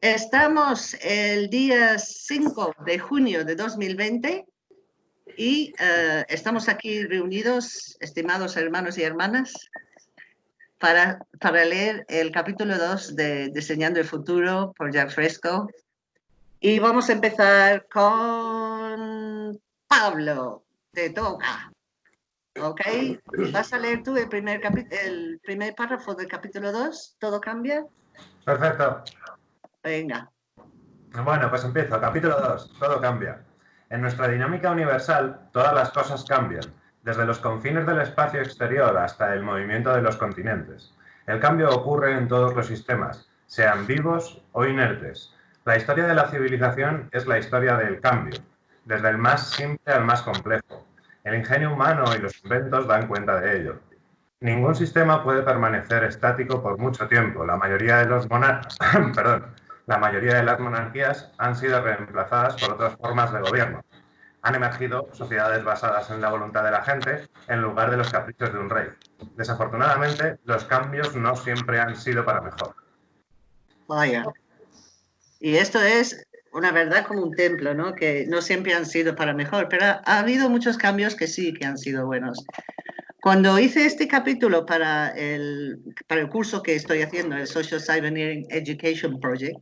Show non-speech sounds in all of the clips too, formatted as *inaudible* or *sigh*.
Estamos el día 5 de junio de 2020 y eh, estamos aquí reunidos, estimados hermanos y hermanas, para, para leer el capítulo 2 de Diseñando el Futuro por Jack Fresco. Y vamos a empezar con Pablo, te toca. ¿Ok? ¿Vas a leer tú el primer, el primer párrafo del capítulo 2? ¿Todo cambia? Perfecto. Venga. Bueno, pues empiezo. Capítulo 2. Todo cambia. En nuestra dinámica universal, todas las cosas cambian, desde los confines del espacio exterior hasta el movimiento de los continentes. El cambio ocurre en todos los sistemas, sean vivos o inertes. La historia de la civilización es la historia del cambio, desde el más simple al más complejo. El ingenio humano y los inventos dan cuenta de ello. Ningún sistema puede permanecer estático por mucho tiempo. La mayoría de los monarcas, *coughs* perdón, la mayoría de las monarquías han sido reemplazadas por otras formas de gobierno. Han emergido sociedades basadas en la voluntad de la gente en lugar de los caprichos de un rey. Desafortunadamente, los cambios no siempre han sido para mejor. Vaya. Y esto es una verdad como un templo, ¿no? Que no siempre han sido para mejor, pero ha habido muchos cambios que sí que han sido buenos. Cuando hice este capítulo para el, para el curso que estoy haciendo, el Social Cyber Education Project,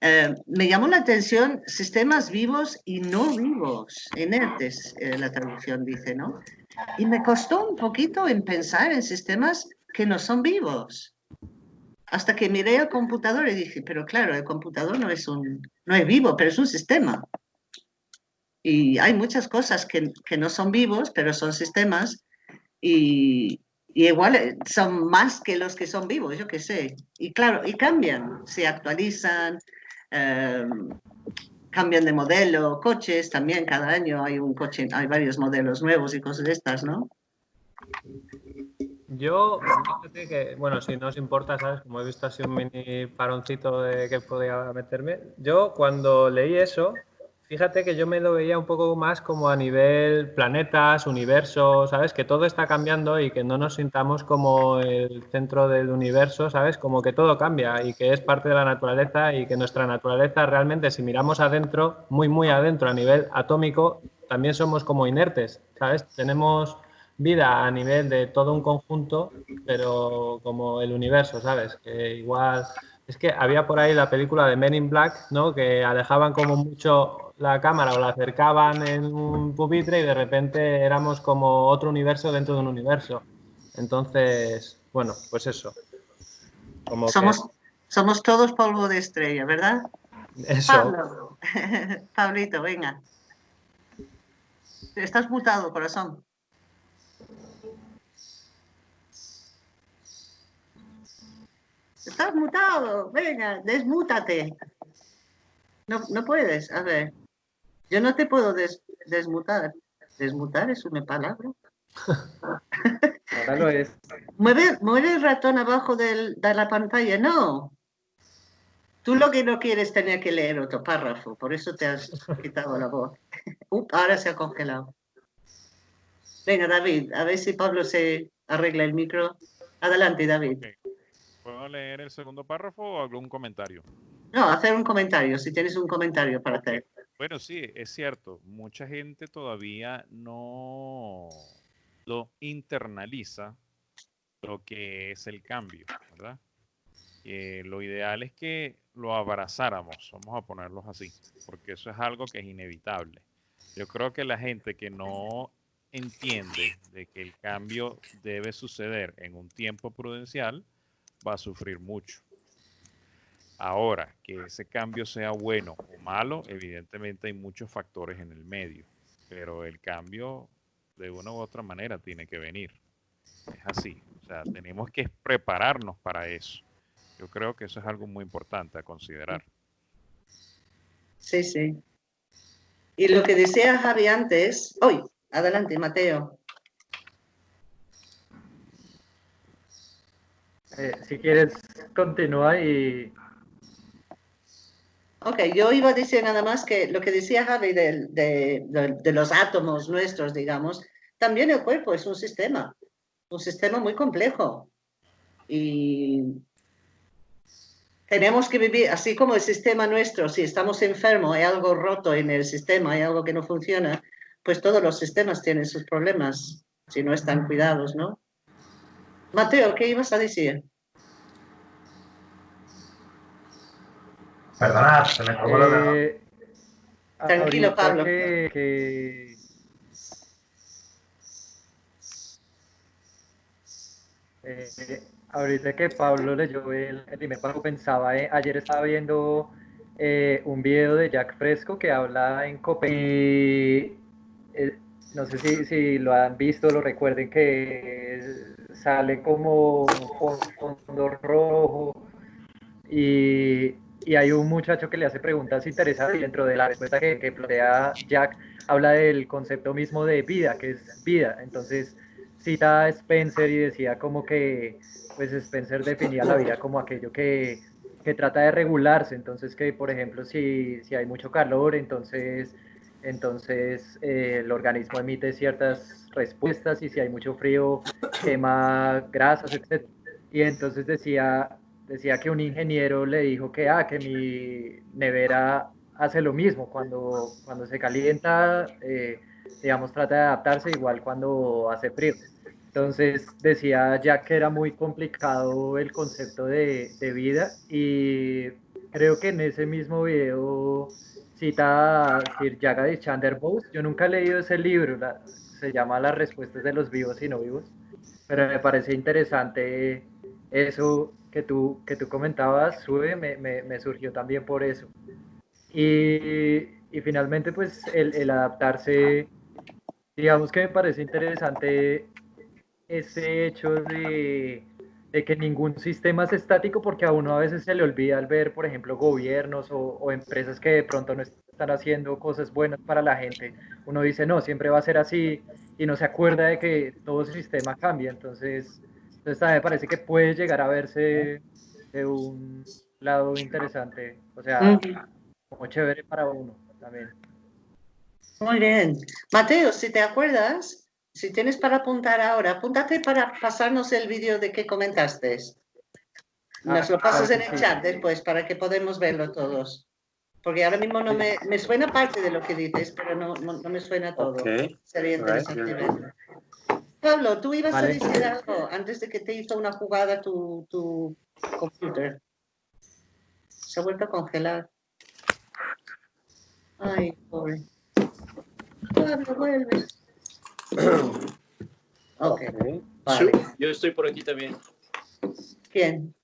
eh, me llamó la atención sistemas vivos y no vivos, inertes, eh, la traducción dice, ¿no? Y me costó un poquito en pensar en sistemas que no son vivos. Hasta que miré el computador y dije, pero claro, el computador no es, un, no es vivo, pero es un sistema. Y hay muchas cosas que, que no son vivos, pero son sistemas y, igual eh, son más que los que son vivos, yo qué sé. Y claro, y cambian, se actualizan, em, cambian de modelo, coches también, cada año hay un coche, hay varios modelos nuevos y cosas de estas, ¿no? Yo, que, bueno, si no os importa, ¿sabes? Como he visto así un mini paroncito de que podía meterme, yo cuando leí eso, Fíjate que yo me lo veía un poco más como a nivel planetas, universo, ¿sabes? Que todo está cambiando y que no nos sintamos como el centro del universo, ¿sabes? Como que todo cambia y que es parte de la naturaleza y que nuestra naturaleza realmente, si miramos adentro, muy, muy adentro, a nivel atómico, también somos como inertes, ¿sabes? Tenemos vida a nivel de todo un conjunto, pero como el universo, ¿sabes? Que igual... Es que había por ahí la película de Men in Black, ¿no? Que alejaban como mucho la cámara o la acercaban en un pupitre y de repente éramos como otro universo dentro de un universo. Entonces, bueno, pues eso. somos, somos todos polvo de estrella, ¿verdad? Eso. *laughs* Pablito, venga. Estás mutado, corazón. Estás mutado, venga, desmútate. No, no puedes, a ver. Yo no te puedo desmutar. Desmutar es una palabra. Ahora lo es. Mueve, el ratón abajo de la pantalla. No. Tú lo que no quieres tener que leer otro párrafo, por eso te has quitado la voz. *laughs* ahora se ha congelado. Venga, David, a ver si Pablo se arregla el micro. Adelante, David. ¿Puedo leer el segundo párrafo o algún comentario? No, hacer un comentario, si tienes un comentario para hacer. Bueno, sí, es cierto. Mucha gente todavía no lo internaliza lo que es el cambio, ¿verdad? Eh, lo ideal es que lo abrazáramos, vamos a ponerlos así, porque eso es algo que es inevitable. Yo creo que la gente que no entiende de que el cambio debe suceder en un tiempo prudencial va a sufrir mucho. Ahora, que ese cambio sea bueno o malo, evidentemente hay muchos factores en el medio, pero el cambio de una u otra manera tiene que venir. Es así, o sea, tenemos que prepararnos para eso. Yo creo que eso es algo muy importante a considerar. Sí, sí. Y lo que decía Javi antes, hoy, adelante, Mateo. Eh, si quieres, continúa y Ok, yo iba a decir nada más que lo que decía Javi de, de, los átomos nuestros, digamos, también el cuerpo es un sistema, un sistema muy complejo. Y tenemos que vivir, así como el sistema nuestro, si estamos enfermos, hay algo roto en el sistema, hay algo que no funciona, pues todos los sistemas tienen sus problemas si no están cuidados, ¿no? Mateo, ¿qué ibas a decir? Perdonad, se me acabó lo de... Eh, Tranquilo, ahorita Pablo. que- que- Eh, ahorita que Pablo leyó el, el primer párrafo, pensaba, eh, ayer estaba viendo eh, un video de Jack Fresco que habla en Copenhague. y, eh, no sé si, si lo han visto, lo recuerden, que sale como con fondo rojo y, y hay un muchacho que le hace preguntas interesantes y dentro de la respuesta que, que plantea Jack habla del concepto mismo de vida, que es vida. Entonces cita a Spencer y decía como que pues Spencer definía la vida como aquello que, que trata de regularse. Entonces que por ejemplo si, si hay mucho calor, entonces, entonces eh, el organismo emite ciertas respuestas y si hay mucho frío quema grasas, etc. Y entonces decía, decía que un ingeniero le dijo que, ah, que mi nevera hace lo mismo, cuando, cuando se calienta, eh, digamos, trata de adaptarse igual cuando hace frío. Entonces decía ya que era muy complicado el concepto de, de vida y creo que en ese mismo video cita a Sir Jagadish Chandra Bose. Yo nunca he leído ese libro, la- se llama Las respuestas de los vivos y no vivos, pero me parece interesante eso que tú, que tú comentabas, Sube, me, me, me surgió también por eso. Y, y finalmente, pues el, el adaptarse, digamos que me parece interesante ese hecho de, de que ningún sistema es estático porque a uno a veces se le olvida al ver, por ejemplo, gobiernos o, o empresas que de pronto no están haciendo cosas buenas para la gente. Uno dice, no, siempre va a ser así y no se acuerda de que todo sistema cambia. Entonces, entonces también me parece que puede llegar a verse de un lado interesante, o sea, como chévere para uno también. Muy bien. Mateo, si te acuerdas, si tienes para apuntar ahora, apúntate para pasarnos el vídeo de que comentaste. Nos Ah, lo pasas en el chat después para que podamos verlo todos. Porque ahora mismo no me, me suena parte de lo que dices, pero no, no, no me suena todo. Okay. Sería interesante verlo. Pablo, tú ibas Vale. a decir algo antes de que te hizo una jugada tu, tu computer. Se ha vuelto a congelar. Ay, pobre. Pablo, vuelve. *coughs* Ok, Okay. vale. Yo estoy por aquí también. ¿Quién?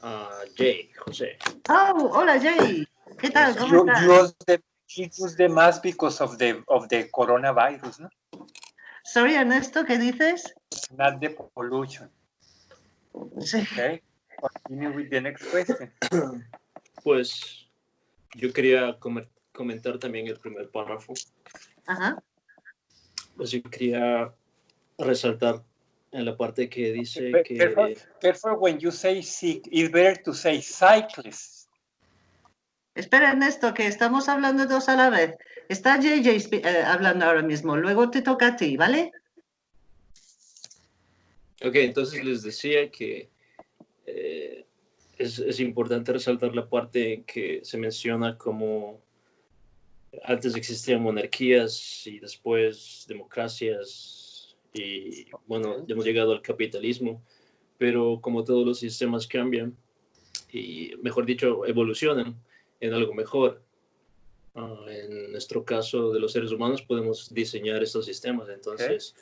Ah, Jay, José. Oh, hola Jay. ¿Qué tal? ¿Cómo You, estás? you the you use the mask because of the of the coronavirus, no? Sorry, Ernesto, ¿qué dices? Not the pollution. Sí. Okay. Continue with the next question. *coughs* Pues yo quería comer- comentar también el primer párrafo. Ajá. Pues yo quería resaltar en la parte que dice que Careful, careful when you say sick. It's better to say cyclist. Espera, Ernesto, que estamos hablando dos a la vez. Está JJ eh, hablando ahora mismo. Luego te toca a ti, ¿vale? Ok, entonces les decía que eh, es, es importante resaltar la parte que se menciona como antes existían monarquías y después democracias y bueno, hemos llegado al capitalismo, pero como todos los sistemas cambian y mejor dicho, evolucionan en algo mejor. Ah, en nuestro caso de los seres humanos podemos diseñar estos sistemas, entonces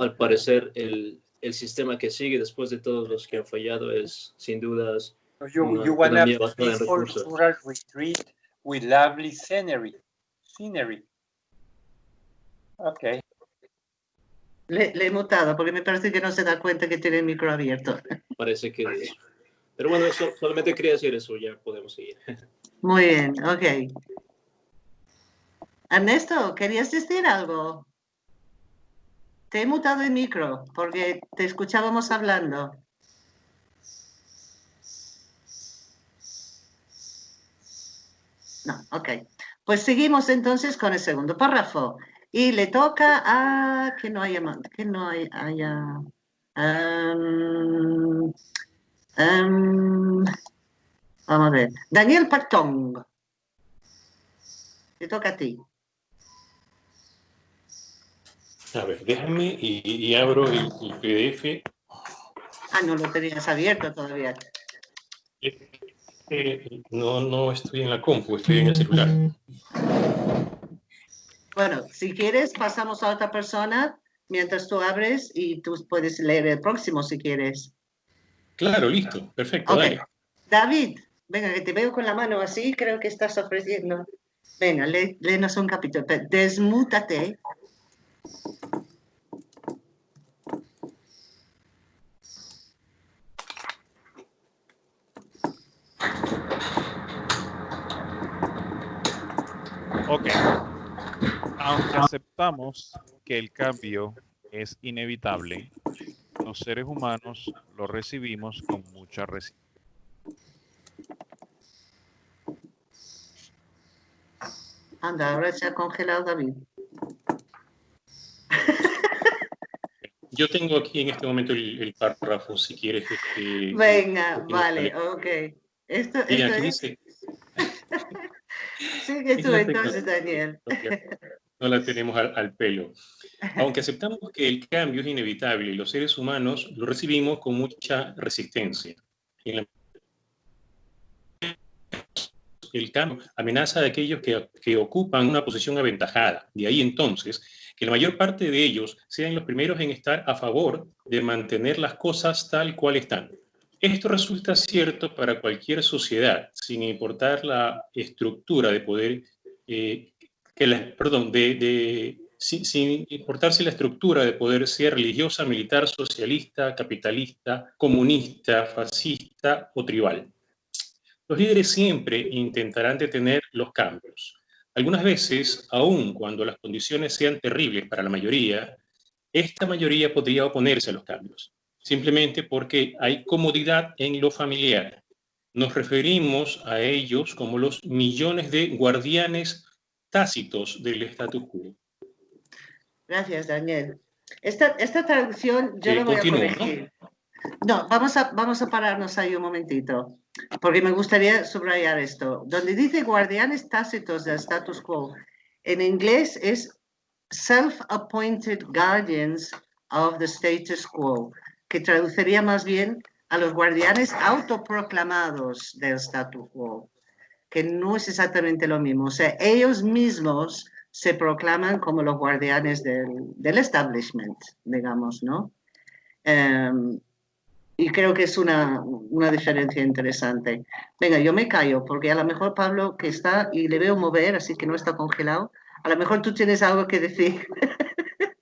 al parecer el, el sistema que sigue después de todos los que han fallado es sin dudas you, una you want a economía basada en peaceful recursos. rural retreat with lovely scenery. Scenery. Okay. Le, le he mutado porque me parece que no se da cuenta que tiene el micro abierto. parece que. Pero bueno, eso- solamente quería decir eso, ya podemos seguir. Muy bien, ok. Ernesto, ¿querías decir algo? Te he mutado el micro porque te escuchábamos hablando. No, ok. Pues seguimos entonces con el segundo párrafo. Y le toca a que no haya que no hay- haya. em, em, Vamos a ver. Daniel Patong. Te toca a ti. A ver, déjame y, y abro el, el PDF. Ah, no lo tenías abierto todavía. Eh, no, no estoy en la compu, estoy en el celular. Bueno, si quieres, pasamos a otra persona mientras tú abres y tú puedes leer el próximo si quieres. Claro, listo, perfecto, dale. David, venga, que te veo con la mano así, creo que estás ofreciendo. Venga, lé- léenos un capítulo. Desmútate. Ok. Aunque aceptamos que el cambio es inevitable, los seres humanos lo recibimos con mucha resistencia. Anda, ahora se ha congelado David. *laughs* Yo tengo aquí en este momento el, el párrafo, si quieres. Este, Venga, que vale, sale. ok. Esto, esto es... dice, *laughs* Sigue tú entonces, Daniel. no la tenemos al, al pelo. Aunque aceptamos que el cambio es inevitable los seres humanos lo recibimos con mucha resistencia. En la- el cambio amenaza a aquellos que, ocupan una posición aventajada. De ahí entonces que la mayor parte de ellos sean los primeros en estar a favor de mantener las cosas tal cual están. Esto resulta cierto para cualquier sociedad, sin importar la estructura de poder eh, que la, perdón, de, de- sin, sin la estructura de poder sea religiosa, militar, socialista, capitalista, comunista, fascista o tribal. Los líderes siempre intentarán detener los cambios. Algunas veces, aun cuando las condiciones sean terribles para la mayoría, esta mayoría podría oponerse a los cambios, simplemente porque hay comodidad en lo familiar. Nos referimos a ellos como los millones de guardianes tácitos del status quo. Gracias, Daniel. Esta, esta traducción yo Eh, la voy continúo, a ¿no? corregir. ¿no? vamos a, vamos a pararnos ahí un momentito, porque me gustaría subrayar esto. Donde dice guardianes tácitos del status quo, en inglés es self-appointed guardians of the status quo, que traduciría más bien a los guardianes autoproclamados del status quo, que no es exactamente lo mismo. O sea, ellos mismos se proclaman como los guardianes del, del establishment, digamos, ¿no? Em, y creo que es una, una diferencia interesante. Venga, yo me callo, porque a lo mejor Pablo, que está y le veo mover, así que no está congelado, a lo mejor tú tienes algo que decir. *laughs*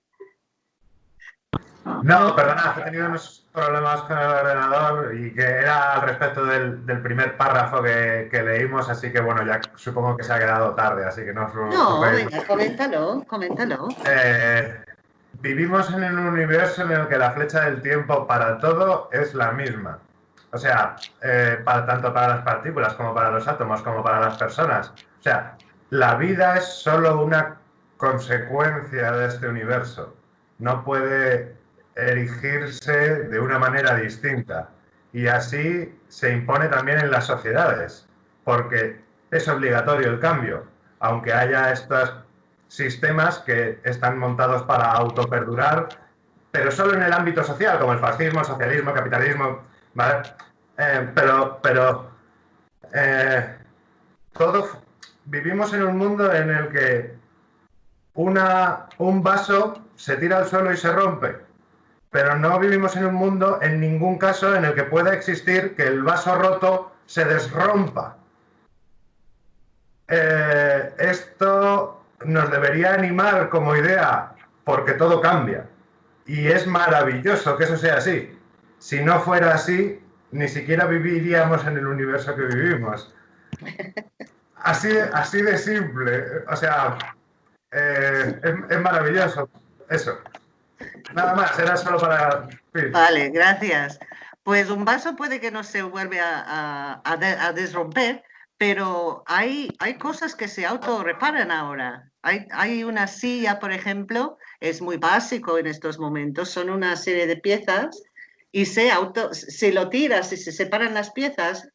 No, perdona, he tenido unos problemas con el ordenador y que era al respecto del, del primer párrafo que, que leímos, así que bueno, ya supongo que se ha quedado tarde, así que no os No, venga, coméntalo, coméntalo. Eh, vivimos en un universo en el que la flecha del tiempo para todo es la misma. O sea, eh, para, tanto para las partículas como para los átomos, como para las personas. O sea, la vida es solo una consecuencia de este universo. No puede erigirse de una manera distinta. Y así se impone también en las sociedades, porque es obligatorio el cambio, aunque haya estos sistemas que están montados para autoperdurar, pero solo en el ámbito social, como el fascismo, el socialismo, el capitalismo, ¿vale? Eh, pero pero eh, todo, vivimos en un mundo en el que una, un vaso se tira al suelo y se rompe, pero no vivimos en un mundo en ningún caso en el que pueda existir que el vaso roto se desrompa. Eh, esto nos debería animar como idea porque todo cambia. Y es maravilloso que eso sea así. Si no fuera así, ni siquiera viviríamos en el universo que vivimos. *laughs* Así, así de simple. O sea, eh, es, es maravilloso. Eso. Nada más, era solo para... sí. Vale, gracias. Pues un vaso puede que no se vuelve a, a- a desromper, pero hay, hay cosas que se autorreparan ahora. Hay, hay una silla, por ejemplo, es muy básico en estos momentos, son una serie de piezas y se auto, si lo tiras y se separan las piezas,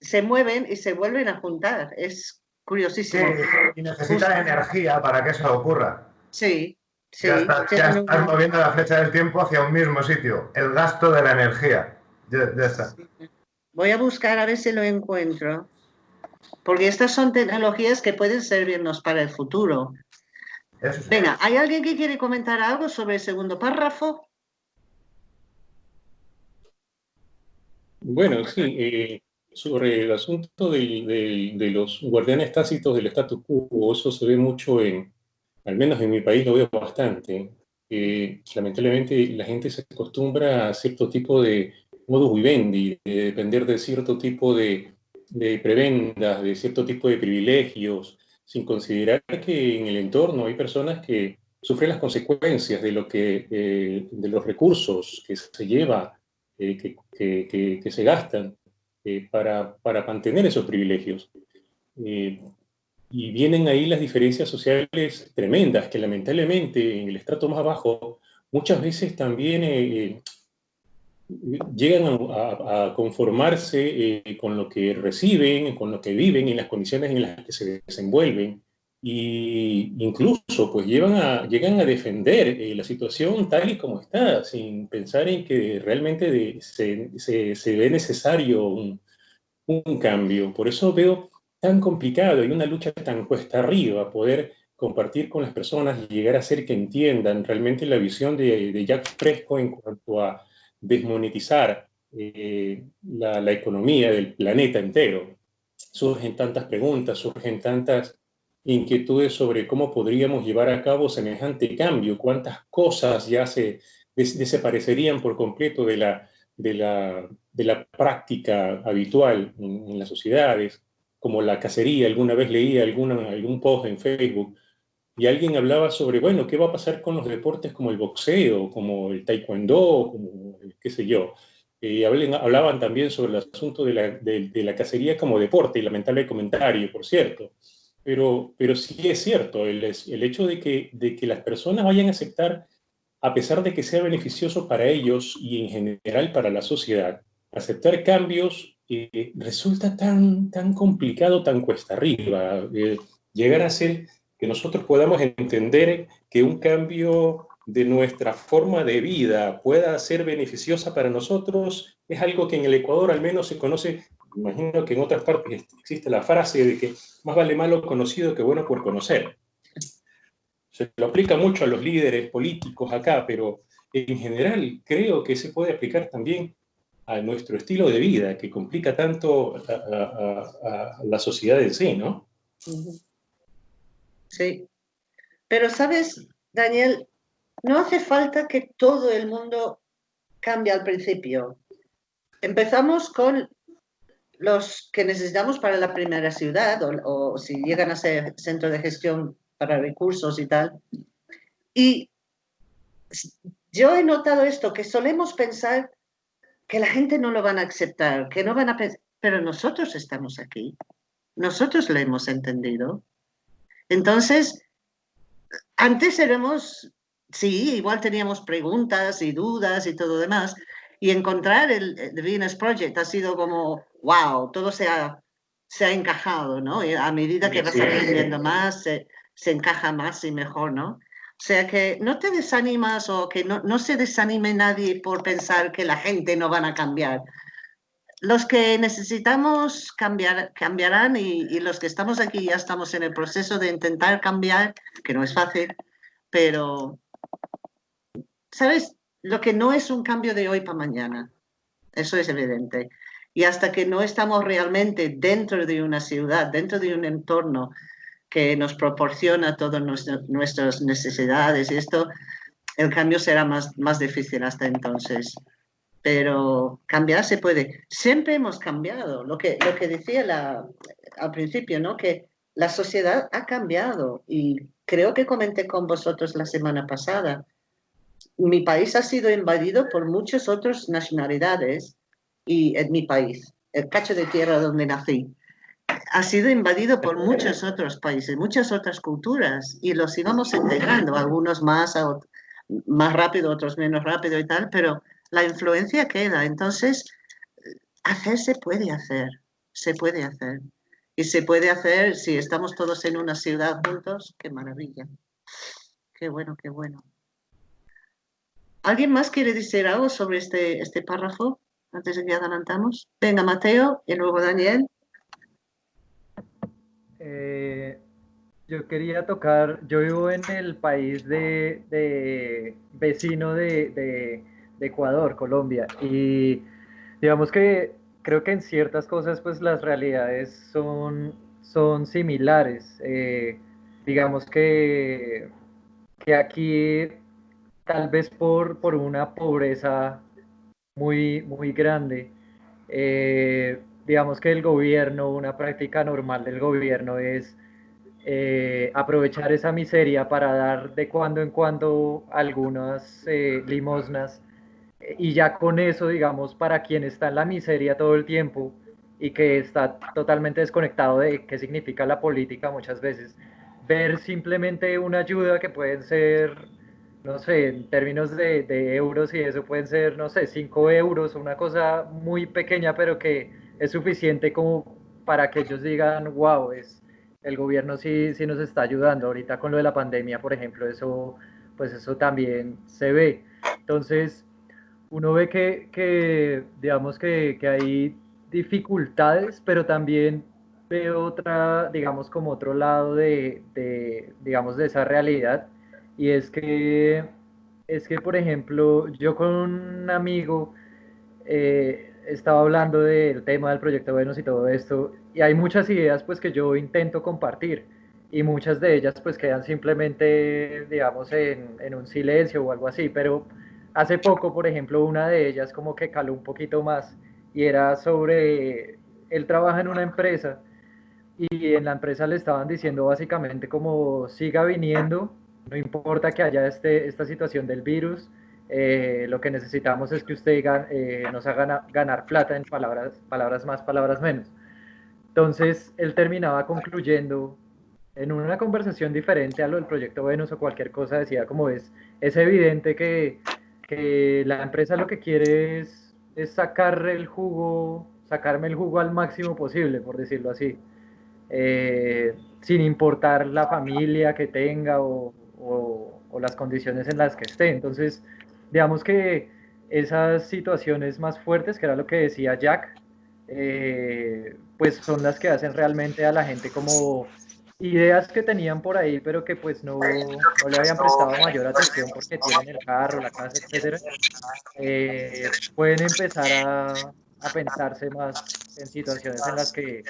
se mueven y se vuelven a juntar. Es curiosísimo. Sí, y necesita energía para que eso ocurra. Sí, sí. ya estás, ya moviendo la flecha del tiempo hacia un mismo sitio. El gasto de la energía. Ya, ya está. Voy a buscar a ver si lo encuentro. Porque estas son tecnologías que pueden servirnos para el futuro. Venga, ¿hay alguien que quiere comentar algo sobre el segundo párrafo? Bueno, sí, eh, sobre el asunto del- del- de los guardianes tácitos del status quo, eso se ve mucho en, al menos en mi país lo veo bastante. Eh, lamentablemente la gente se acostumbra a cierto tipo de modus vivendi, de depender de cierto tipo de, de prebendas, de cierto tipo de privilegios, sin considerar que en el entorno hay personas que sufren las consecuencias de lo que, eh, de los recursos que se lleva eh, que, que- se gastan eh, para, para mantener esos privilegios. Y vienen ahí las diferencias sociales tremendas, que lamentablemente en el estrato más bajo muchas veces también llegan a, a- conformarse eh, con lo que reciben, con lo que viven, en las condiciones en las que se desenvuelven, y incluso pues llevan a, llegan a defender eh, la situación tal y como está, sin pensar en que realmente de- se, se- se ve necesario un, un cambio. Por eso veo tan complicado y una lucha tan cuesta arriba poder compartir con las personas y llegar a hacer que entiendan realmente la visión de, de Jack Fresco en cuanto a desmonetizar eh, la, economía del planeta entero. Surgen tantas preguntas, surgen tantas inquietudes sobre cómo podríamos llevar a cabo semejante cambio, cuántas cosas ya se des- desaparecerían por completo de la, práctica habitual en, las sociedades, como la cacería. Alguna vez leí alguna, algún post en Facebook y alguien hablaba sobre, bueno, ¿qué va a pasar con los deportes como el boxeo, como el taekwondo, como el qué sé yo? Hablen- hablaban también sobre el asunto de la, de- la cacería como deporte, y lamentable comentario, por cierto. Pero, pero sí es cierto, el, el hecho de que, de que las personas vayan a aceptar, a pesar de que sea beneficioso para ellos y en general para la sociedad, aceptar cambios eh, resulta tan, tan complicado, tan cuesta arriba. Eh, llegar a ser que nosotros podamos entender que un cambio de nuestra forma de vida pueda ser beneficiosa para nosotros es algo que en el Ecuador al menos se conoce, imagino que en otras partes existe la frase de que más vale malo conocido que bueno por conocer. Se lo aplica mucho a los líderes políticos acá, pero en general creo que se puede aplicar también a nuestro estilo de vida, que complica tanto a, a- a- a la sociedad en sí, ¿no? Ujú. Sí. Pero sabes, Daniel, no hace falta que todo el mundo cambie al principio. Empezamos con los que necesitamos para la primera ciudad o, si llegan a ser centro de gestión para recursos y tal. Y yo he notado esto, que solemos pensar que la gente no lo van a aceptar, que no van a pensar, pero nosotros estamos aquí, nosotros lo hemos entendido. Entonces, antes éramos, sí, igual teníamos preguntas y dudas y todo demás, y encontrar el, el The Venus Project ha sido como, wow, todo se ha, se ha encajado, ¿no? Y a medida que vas Sí. aprendiendo más, se, se encaja más y mejor, ¿no? O sea que no te desanimas o que no, no se desanime nadie por pensar que la gente no van a cambiar. Los que necesitamos cambiar, cambiarán y, y los que estamos aquí ya estamos en el proceso de intentar cambiar, que no es fácil, pero, ¿sabes? Lo que no es un cambio de hoy para mañana, eso es evidente. Y hasta que no estamos realmente dentro de una ciudad, dentro de un entorno que nos proporciona todas nuestra- nuestras necesidades y esto, el cambio será más, más difícil hasta entonces. Pero cambiar se puede. Siempre hemos cambiado. Lo que, lo que decía la, al principio, ¿no? Que la sociedad ha cambiado y creo que comenté con vosotros la semana pasada. Mi país ha sido invadido por muchas otras nacionalidades y en mi país, el cacho de tierra donde nací, ha sido invadido por muchos otros países, muchas otras culturas y los íbamos integrando, algunos más, más rápido, otros menos rápido y tal, pero la influencia queda. Entonces, hacer se puede hacer. se puede hacer. Y se puede hacer si estamos todos en una ciudad juntos, qué maravilla. Qué bueno, qué bueno. ¿Alguien más quiere decir algo sobre este, este párrafo antes de que adelantamos? Venga, Mateo y luego Daniel. Eh, yo quería tocar, yo vivo en el país de, vecino de, Ecuador, Colombia, y digamos que creo que en ciertas cosas pues las realidades son, son similares. Eh, digamos que, que aquí tal vez por, por una pobreza muy, muy grande, eh, digamos que el gobierno, una práctica normal del gobierno es eh, aprovechar esa miseria para dar de cuando en cuando algunas limosnas y ya con eso, digamos, para quien está en la miseria todo el tiempo y que está totalmente desconectado de qué significa la política muchas veces, ver simplemente una ayuda que pueden ser, no sé, en términos de, de euros y eso pueden ser, no sé, 5 euros, una cosa muy pequeña, pero que es suficiente como para que ellos digan, wow, es, el gobierno sí, sí nos está ayudando. Ahorita con lo de la pandemia, por ejemplo, eso, pues eso también se ve. Entonces, uno ve que, que digamos que, que, hay dificultades, pero también ve otra, digamos, como otro lado de, de, digamos, de esa realidad. Y es que, es que, por ejemplo, yo con un amigo, eh, estaba hablando del tema del proyecto Venus y todo esto, y hay muchas ideas pues que yo intento compartir, y muchas de ellas pues quedan simplemente, digamos, en, en un silencio o algo así, pero hace poco, por ejemplo, una de ellas como que caló un poquito más, y era sobre, él trabaja en una empresa, y en la empresa le estaban diciendo básicamente como siga viniendo, no importa que haya este, esta situación del virus, eh, lo que necesitamos es que usted eh, nos haga ganar plata en palabras, palabras más, palabras menos. Entonces, él terminaba concluyendo en una conversación diferente a lo del proyecto Venus o cualquier cosa, decía como es, es evidente que, que la empresa lo que quiere es, sacar el jugo, sacarme el jugo al máximo posible, por decirlo así, eh, sin importar la familia que tenga o, las condiciones en las que esté. Entonces, digamos que esas situaciones más fuertes, que era lo que decía Jack, eh, pues son las que hacen realmente a la gente como ideas que tenían por ahí, pero que pues no, no le habían prestado mayor atención porque tienen el carro, la casa, etcétera, eh, pueden empezar a, a, pensarse más en situaciones en las, que,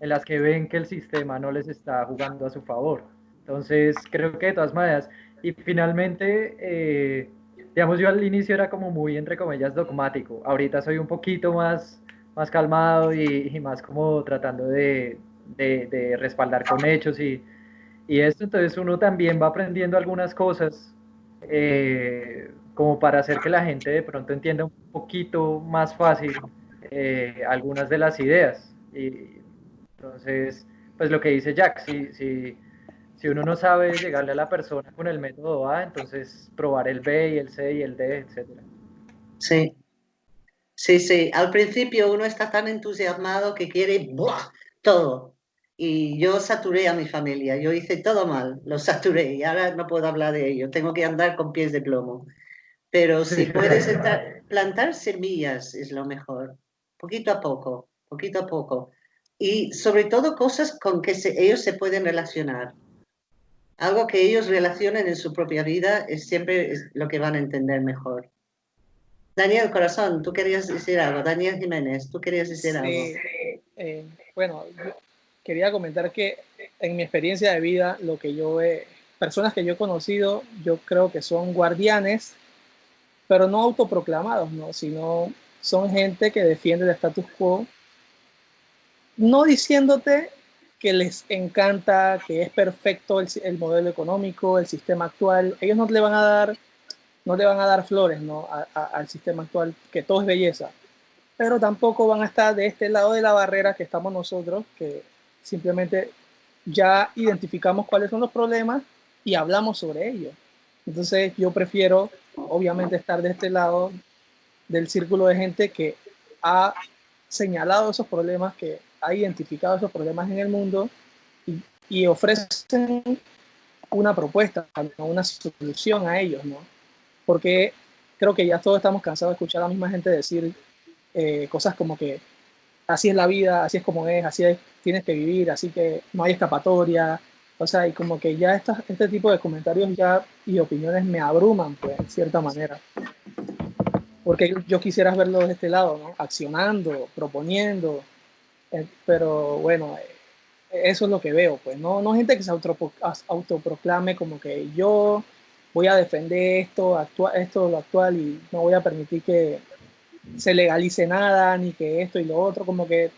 en las que ven que el sistema no les está jugando a su favor. Entonces, creo que de todas maneras, y finalmente, eh, digamos, yo al inicio era como muy, entre comillas, dogmático. Ahorita soy un poquito más, más calmado y, más como tratando de, de, respaldar con hechos y, y, esto. Entonces uno también va aprendiendo algunas cosas eh, como para hacer que la gente de pronto entienda un poquito más fácil eh, algunas de las ideas. Y entonces, pues lo que dice Jack, si, si si uno no sabe llegarle a la persona con el método A, entonces probar el B y el C y el D, etc. Sí, sí, sí. Al principio uno está tan entusiasmado que quiere todo. Y yo saturé a mi familia, yo hice todo mal, lo saturé y ahora no puedo hablar de ello, tengo que andar con pies de plomo. Pero si puedes plantar semillas es lo mejor, poquito a poco, poquito a poco. Y sobre todo cosas con que ellos se pueden relacionar algo que ellos relacionen en su propia vida es siempre lo que van a entender mejor. Daniel Corazón, tú querías decir algo. Daniel Jiménez, tú querías decir algo. Eh, bueno, quería comentar que en mi experiencia de vida, lo que yo he, personas que yo he conocido, yo creo que son guardianes, pero no autoproclamados, ¿no? sino son gente que defiende el status quo, no diciéndote que les encanta, que es perfecto el, modelo económico, el sistema actual. Ellos no le van a dar, no le van a dar flores ¿no? al sistema actual, que todo es belleza. Pero tampoco van a estar de este lado de la barrera que estamos nosotros, que simplemente ya identificamos cuáles son los problemas y hablamos sobre ellos. Entonces yo prefiero, obviamente, estar de este lado del círculo de gente que ha señalado esos problemas que ha identificado esos problemas en el mundo y, y ofrecen una propuesta, una solución a ellos, ¿no? Porque creo que ya todos estamos cansados de escuchar a la misma gente decir eh, cosas como que así es la vida, así es como es, así es, tienes que vivir, así que no hay escapatoria. O sea, y como que ya esta, este tipo de comentarios ya y opiniones me abruman, pues, en cierta manera. Porque yo, quisiera verlo de este lado, ¿no? Accionando, proponiendo. eh, pero bueno, eh, eso es lo que veo, pues. No, no gente que se autopro- autoproclame como que yo voy a defender esto, actua- esto, lo actual y no voy a permitir que se legalice nada, ni que esto y lo otro, como que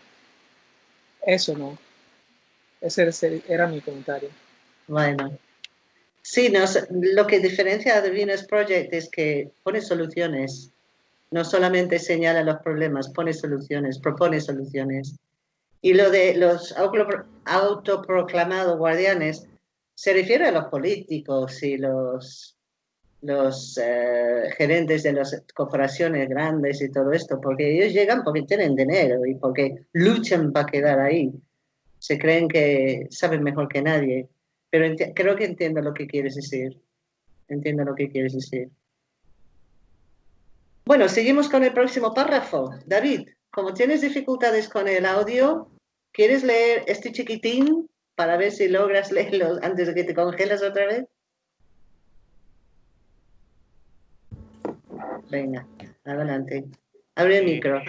eso no. Ese era mi comentario. Bueno. Sí, lo que diferencia a The Venus Project es que pone soluciones. No solamente señala los problemas, pone soluciones, propone soluciones. Y lo de los auto- autoproclamados guardianes se refiere a los políticos y los, los eh, gerentes de las corporaciones grandes y todo esto, porque ellos llegan porque tienen dinero y porque luchan para quedar ahí. Se creen que saben mejor que nadie. Pero creo que entiendo lo que quieres decir. Entiendo lo que quieres decir. Bueno, seguimos con el próximo párrafo. David, como tienes dificultades con el audio, ¿quieres leer este chiquitín para ver si logras *laughs* leerlo antes de que te congelas otra vez? Venga, adelante. Abre el micro.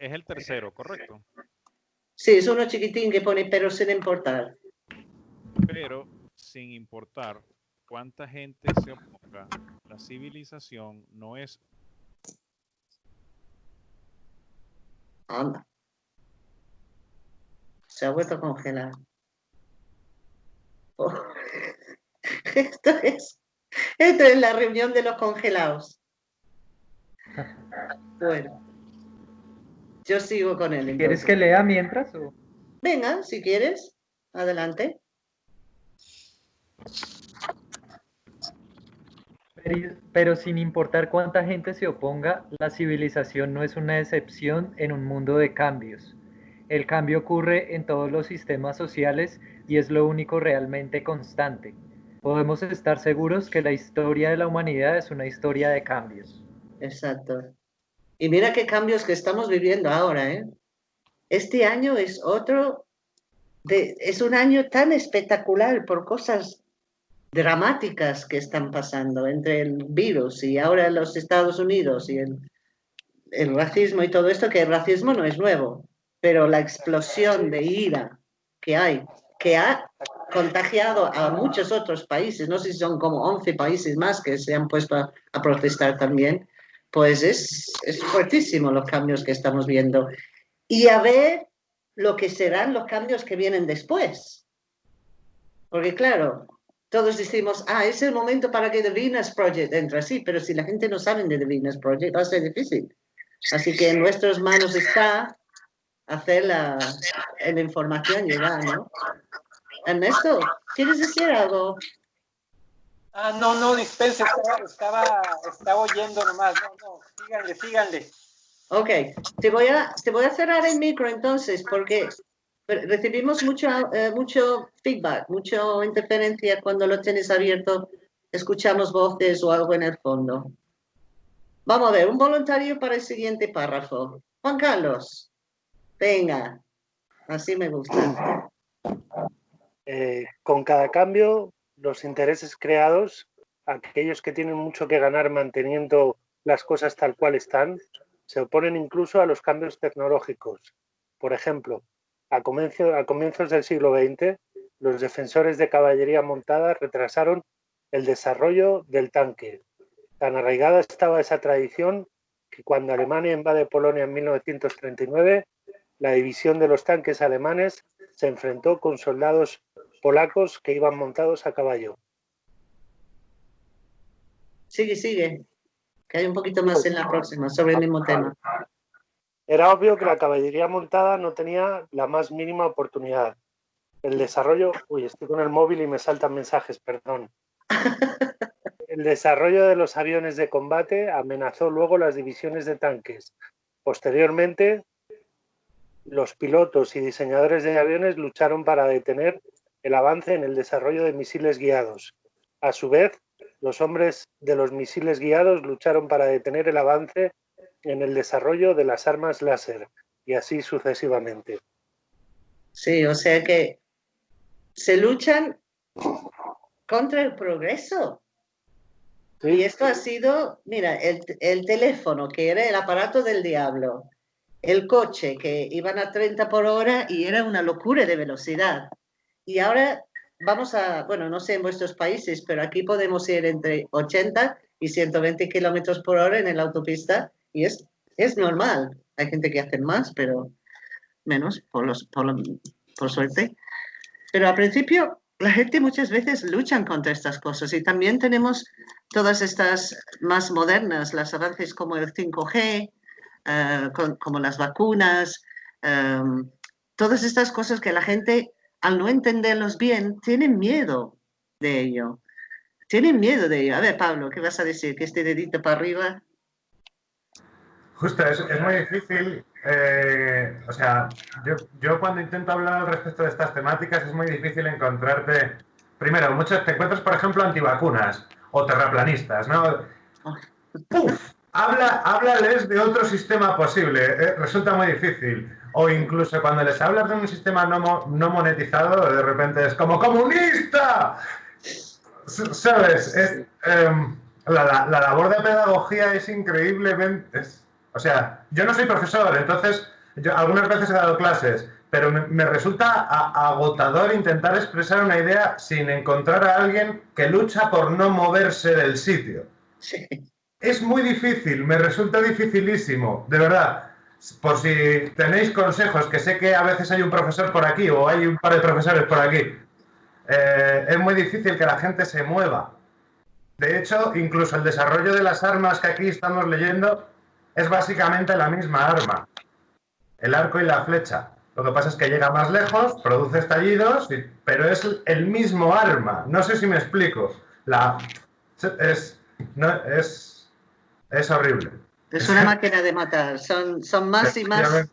Es el tercero, correcto. Sí, es uno chiquitín que pone pero sin importar. Pero sin importar cuánta gente se oponga, la civilización no es Anda. Se ha vuelto a congelar. Oh. *laughs* Esto es, esto es la reunión de los congelados. Bueno, yo sigo con él. ¿Quieres entonces. que lea mientras? o? Venga, si quieres, adelante. Pero, pero sin importar cuánta gente se oponga, la civilización no es una excepción en un mundo de cambios. El cambio ocurre en todos los sistemas sociales y es lo único realmente constante. Podemos estar seguros que la historia de la humanidad es una historia de cambios. Exacto. Y mira qué cambios que estamos viviendo ahora, ¿eh? Este año es otro, es un año tan espectacular por cosas dramáticas que están pasando entre el virus y ahora los Estados Unidos y el, el racismo y todo esto, que el racismo no es nuevo, pero la explosión de ira que hay, que ha contagiado a muchos otros países, no sé si son como 11 países más que se han puesto a protestar también, pues es, es fuertísimo los cambios que estamos viendo. Y a ver lo que serán los cambios que vienen después. Porque claro, todos decimos, ah, es el momento para que The Venus Project entre, sí, pero si la gente no sabe de The Venus Project va a ser difícil. Así que en nuestras manos está hacer la, la información llegar, ¿no? Ernesto, ¿quieres decir algo? Ah, no, no, dispense, estaba, estaba, estaba oyendo nomás. No, no, síganle, síganle. Ok, te voy a, te voy a cerrar el micro entonces porque recibimos mucho, eh, mucho feedback, mucha interferencia cuando lo tienes abierto, escuchamos voces o algo en el fondo. Vamos a ver, un voluntario para el siguiente párrafo. Juan Carlos, venga, así me gusta. Eh, con cada cambio, los intereses creados, aquellos que tienen mucho que ganar manteniendo las cosas tal cual están, se oponen incluso a los cambios tecnológicos. Por ejemplo, a, comienzo, a comienzos del siglo XX, los defensores de caballería montada retrasaron el desarrollo del tanque. Tan arraigada estaba esa tradición que cuando Alemania invade Polonia en 1939, la división de los tanques alemanes se enfrentó con soldados polacos que iban montados a caballo. Sigue, sigue, que hay un poquito más en la próxima sobre el mismo tema. Era obvio que la caballería montada no tenía la más mínima oportunidad. El desarrollo, uy, estoy con el móvil y me saltan mensajes, perdón. *laughs* El desarrollo de los aviones de combate amenazó luego las divisiones de tanques. Posteriormente, los pilotos y diseñadores de aviones lucharon para detener el avance en el desarrollo de misiles guiados. A su vez, los hombres de los misiles guiados lucharon para detener el avance en el desarrollo de las armas láser y así sucesivamente. Sí, o sea que se luchan contra el progreso. Y esto ha sido, mira, el, el, teléfono, que era el aparato del diablo, el coche, que iban a 30 por hora y era una locura de velocidad. Y ahora vamos a, bueno, no sé en vuestros países, pero aquí podemos ir entre 80 y 120 kilómetros por hora en la autopista y es, es normal. Hay gente que hace más, pero menos, por, los, por, por suerte. Pero al principio la gente muchas veces luchan contra estas cosas y también tenemos todas estas más modernas, las avances como el 5G, eh, como las vacunas, em, todas estas cosas que la gente, al no entenderlos bien, tienen miedo de ello. Tienen miedo de ello. A ver, Pablo, ¿qué vas a decir? ¿Que este dedito para arriba? Justo, es, es muy difícil. Eh, o sea, yo, yo, cuando intento hablar al respecto de estas temáticas es muy difícil encontrarte. Primero, muchos te encuentras, por ejemplo, antivacunas o terraplanistas, ¿no? ¡Puf! Habla, háblales de otro sistema posible. Eh, resulta muy difícil. O incluso cuando les hablas de un sistema no, no monetizado, de repente es como comunista. ¿Sabes? Es, eh, la, la, labor de pedagogía es increíblemente. Es, o sea, yo no soy profesor, entonces yo algunas veces he dado clases, pero me, me resulta a, agotador intentar expresar una idea sin encontrar a alguien que lucha por no moverse del sitio. Sí. Es muy difícil, me resulta dificilísimo, de verdad. Por si tenéis consejos, que sé que a veces hay un profesor por aquí o hay un par de profesores por aquí, eh, es muy difícil que la gente se mueva. De hecho, incluso el desarrollo de las armas que aquí estamos leyendo es básicamente la misma arma, el arco y la flecha. Lo que pasa es que llega más lejos, produce estallidos, pero es el mismo arma. No sé si me explico. La, es, no, es, es horrible. Es una máquina de matar. Son, son más y más.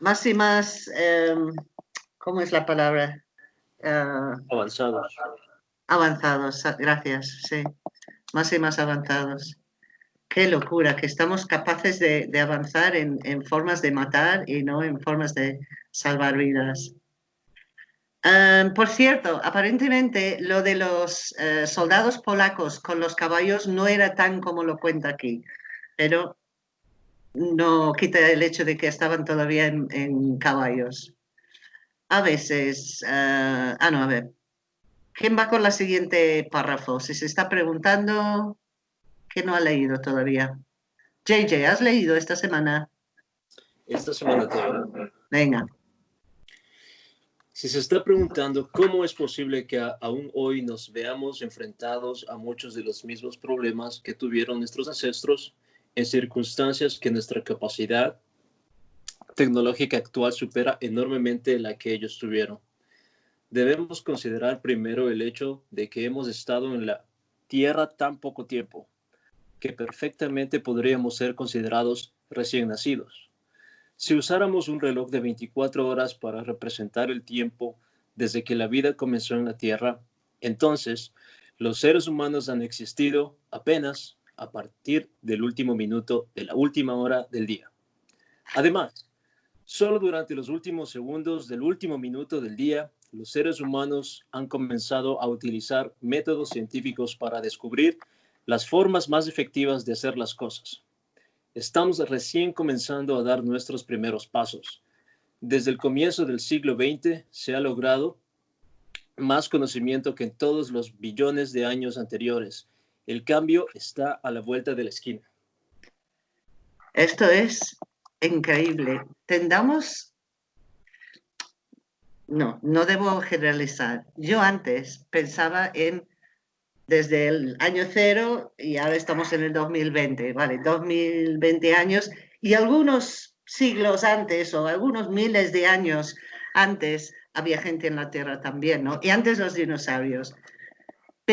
Más y más. Eh, ¿Cómo es la palabra? Uh, avanzados. Avanzados, gracias, sí. Más y más avanzados. Qué locura, que estamos capaces de, de avanzar en, en, formas de matar y no en formas de salvar vidas. Um, por cierto, aparentemente lo de los uh, soldados polacos con los caballos no era tan como lo cuenta aquí, pero no quita el hecho de que estaban todavía en, en caballos. A veces, uh, ah, no, a ver. ¿Quién va con la siguiente párrafo? Si se está preguntando, que no ha leído todavía. JJ, ¿has leído esta semana? Esta semana todavía. Venga. Si se está preguntando cómo es posible que aún hoy nos veamos enfrentados a muchos de los mismos problemas que tuvieron nuestros ancestros en circunstancias que nuestra capacidad tecnológica actual supera enormemente la que ellos tuvieron. Debemos considerar primero el hecho de que hemos estado en la Tierra tan poco tiempo, que perfectamente podríamos ser considerados recién nacidos. Si usáramos un reloj de 24 horas para representar el tiempo desde que la vida comenzó en la Tierra, entonces los seres humanos han existido apenas a partir del último minuto de la última hora del día. Además, solo durante los últimos segundos del último minuto del día, los seres humanos han comenzado a utilizar métodos científicos para descubrir las formas más efectivas de hacer las cosas. Estamos recién comenzando a dar nuestros primeros pasos. Desde el comienzo del siglo XX se ha logrado más conocimiento que en todos los billones de años anteriores. El cambio está a la vuelta de la esquina. Esto es increíble. Tendamos... No, no debo generalizar. Yo antes pensaba en desde el año cero y ahora estamos en el 2020, ¿vale? 2020 años y algunos siglos antes o algunos miles de años antes había gente en la Tierra también, ¿no? Y antes los dinosaurios.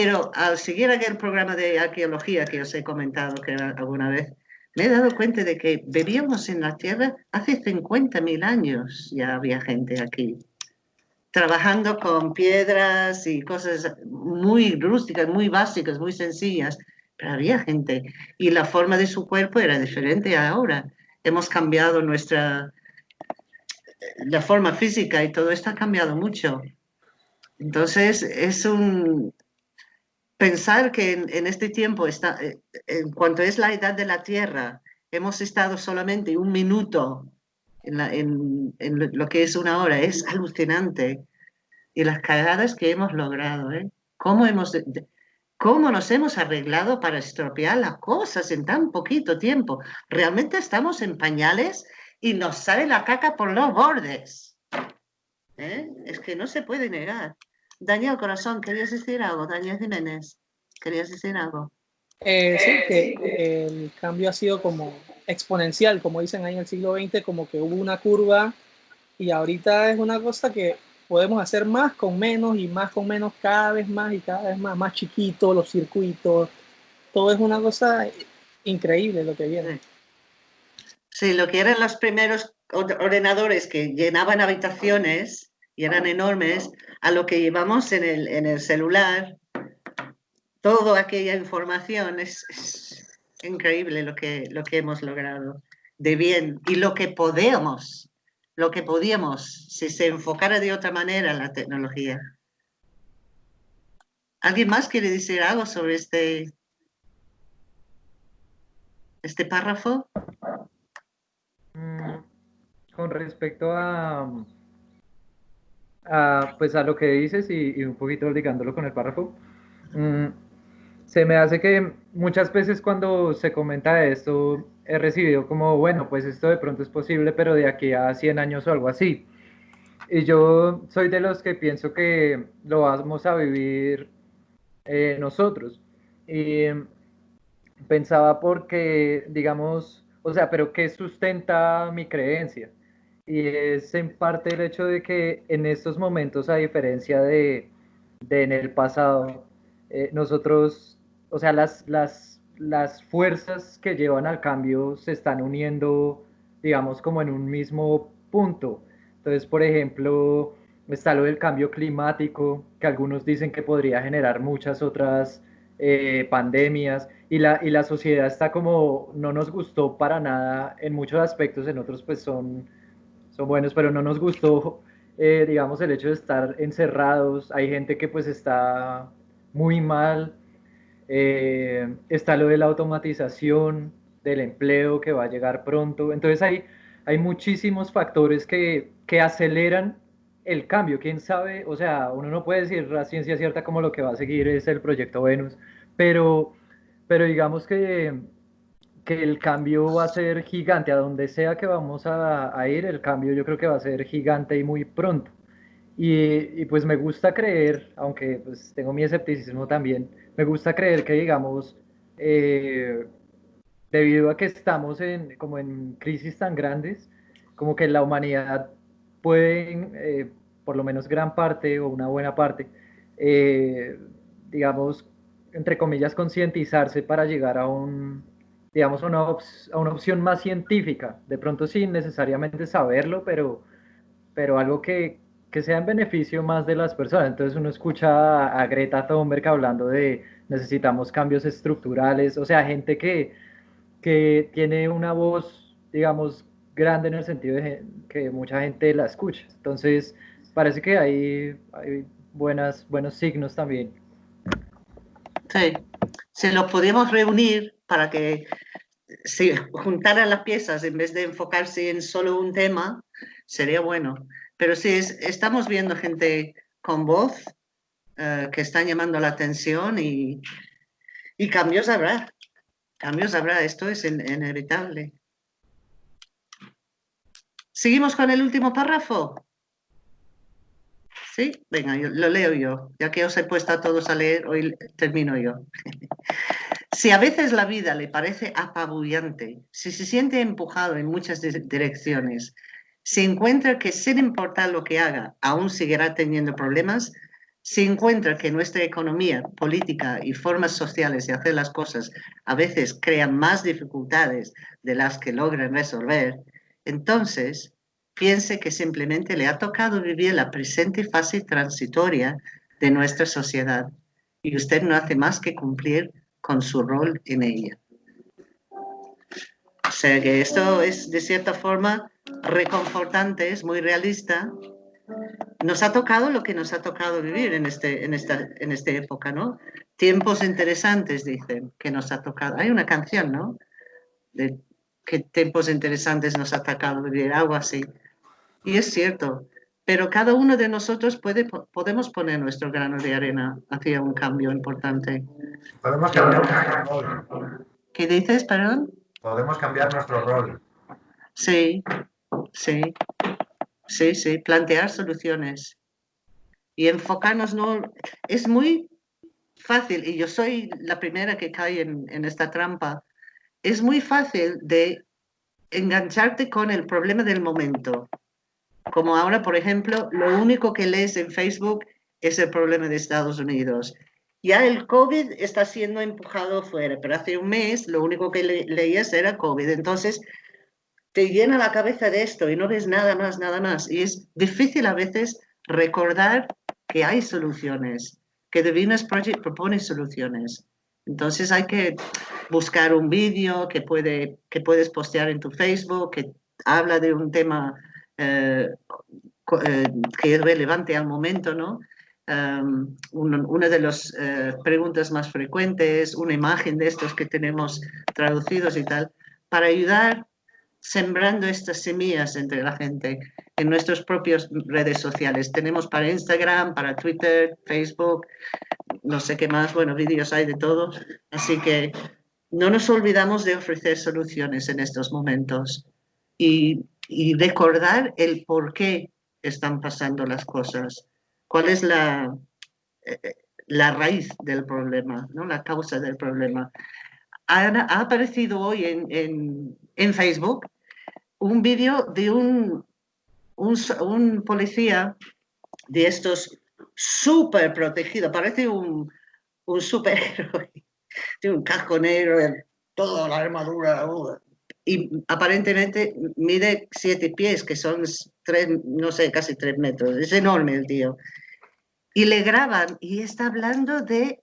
Pero al seguir aquel programa de arqueología que os he comentado que alguna vez, me he dado cuenta de que vivíamos en la Tierra hace 50.000 años, ya había gente aquí, trabajando con piedras y cosas muy rústicas, muy básicas, muy sencillas, pero había gente y la forma de su cuerpo era diferente ahora. Hemos cambiado nuestra, la forma física y todo esto ha cambiado mucho. Entonces, es un, pensar que en, este tiempo, está, eh, en cuanto es la edad de la Tierra, hemos estado solamente un minuto en, lo que es una hora, es alucinante. Y las cagadas que hemos logrado, ¿eh? ¿Cómo, hemos, ¿Cómo nos hemos arreglado para estropear las cosas en tan poquito tiempo? Realmente estamos en pañales y nos sale la caca por los bordes. ¿Eh? Es que no se puede negar. Daniel Corazón, ¿querías decir algo? Daniel Jiménez, ¿querías decir algo? Eh, sí, que el cambio ha sido como exponencial, como dicen ahí en el siglo XX, como que hubo una curva y ahorita es una cosa que podemos hacer más con menos y más con menos cada vez más y cada vez más, más chiquito, los circuitos, todo es una cosa increíble lo que viene. Sí, lo que eran los primeros ordenadores que llenaban habitaciones y eran enormes, a lo que llevamos en el, en el celular, toda aquella información, es, increíble lo que, lo que hemos logrado de bien y lo que podemos, lo que podíamos si se enfocara de otra manera la tecnología. ¿Alguien más quiere decir algo sobre este, este párrafo? Mm, con respecto a, pues a lo que dices y, un poquito ligándolo con el párrafo, mm, se me hace que muchas veces cuando se comenta esto he recibido como, bueno, pues esto de pronto es posible, pero de aquí a 100 años o algo así. Y yo soy de los que pienso que lo vamos a vivir eh, nosotros. Y pensaba porque, digamos, o sea, pero ¿qué sustenta mi creencia? Y es en parte el hecho de que en estos momentos, a diferencia de, en el pasado, eh, nosotros, o sea, las, las, las fuerzas que llevan al cambio se están uniendo, digamos, como en un mismo punto. Entonces, por ejemplo, está lo del cambio climático, que algunos dicen que podría generar muchas otras eh, pandemias, y la, y la sociedad está como, no nos gustó para nada en muchos aspectos, en otros pues son son buenos, pero no nos gustó, eh, digamos, el hecho de estar encerrados. Hay gente que pues está muy mal. Eh, está lo de la automatización del empleo que va a llegar pronto. Entonces hay, hay muchísimos factores que, que aceleran el cambio. ¿Quién sabe? O sea, uno no puede decir la ciencia cierta como lo que va a seguir es el proyecto Venus, pero, pero digamos que que el cambio va a ser gigante, a donde sea que vamos a, ir, el cambio yo creo que va a ser gigante y muy pronto. Y, pues me gusta creer, aunque pues tengo mi escepticismo también, me gusta creer que digamos, eh, debido a que estamos en, como en crisis tan grandes, como que la humanidad puede, eh, por lo menos gran parte o una buena parte, eh, digamos, entre comillas, concientizarse para llegar a un, digamos, una a una opción más científica, de pronto sin necesariamente saberlo, pero, pero algo que, que sea en beneficio más de las personas. Entonces uno escucha a, Greta Thunberg hablando de necesitamos cambios estructurales, o sea, gente que, que tiene una voz, digamos, grande en el sentido de que mucha gente la escucha. Entonces, parece que hay, hay buenas, buenos signos también. Sí, se los podemos reunir para que se juntaran las piezas en vez de enfocarse en solo un tema, sería bueno. Pero sí, estamos viendo gente con voz eh, que están llamando la atención y, y, cambios habrá. Cambios habrá, esto es inevitable. ¿Seguimos con el último párrafo? Venga, lo leo yo. Ya que os he puesto a todos a leer, hoy termino yo. Si a veces la vida le parece apabullante, si se siente empujado en muchas direcciones, si encuentra que sin importar lo que haga, aún seguirá teniendo problemas, si encuentra que nuestra economía, política y formas sociales de hacer las cosas a veces crean más dificultades de las que logran resolver, entonces piense que simplemente le ha tocado vivir la presente fase transitoria de nuestra sociedad y usted no hace más que cumplir con su rol en ella. O sea que esto es de cierta forma reconfortante, es muy realista nos ha tocado lo que nos ha tocado vivir en, este, en, esta, en esta época, ¿no? Tiempos interesantes, dicen, que nos ha tocado. Hay una canción, ¿no? De qué tiempos interesantes nos ha tocado vivir, algo así. Y es cierto, pero cada uno de nosotros puede, podemos poner nuestro grano de arena hacia un cambio importante. Podemos cambiar nuestro rol. ¿Qué dices, perdón? Podemos cambiar nuestro rol. Sí, sí. Sí, sí, plantear soluciones y enfocarnos, no, es muy fácil, y yo soy la primera que cae en, en esta trampa, es muy fácil de engancharte con el problema del momento. Como ahora, por ejemplo, lo único que lees en Facebook es el problema de Estados Unidos. Ya el COVID está siendo empujado fuera, pero hace un mes lo único que leías era COVID. Entonces, te llena la cabeza de esto y no ves nada más, nada más. Y es difícil a veces recordar que hay soluciones, que The Venus Project propone soluciones. Entonces hay que buscar un vídeo que, puede, que puedes postear en tu Facebook, que habla de un tema eh, eh, que es relevante al momento, ¿no? Um, una de las eh, preguntas más frecuentes, una imagen de estos que tenemos traducidos y tal, para ayudar sembrando estas semillas entre la gente en nuestras propias redes sociales. Tenemos para Instagram, para Twitter, Facebook, no sé qué más, bueno, vídeos hay de todo. Así que no nos olvidamos de ofrecer soluciones en estos momentos y, recordar el por qué están pasando las cosas, cuál es la, eh, la raíz del problema, ¿no? la causa del problema. Ha, ha aparecido hoy en, en, en Facebook un vídeo de un, un, policía de estos súper protegido, parece un, un superhéroe, *laughs* tiene un casco negro, toda la armadura, uh, y aparentemente mide siete pies, que son tres, no sé, casi tres metros, es enorme el tío. Y le graban y está hablando de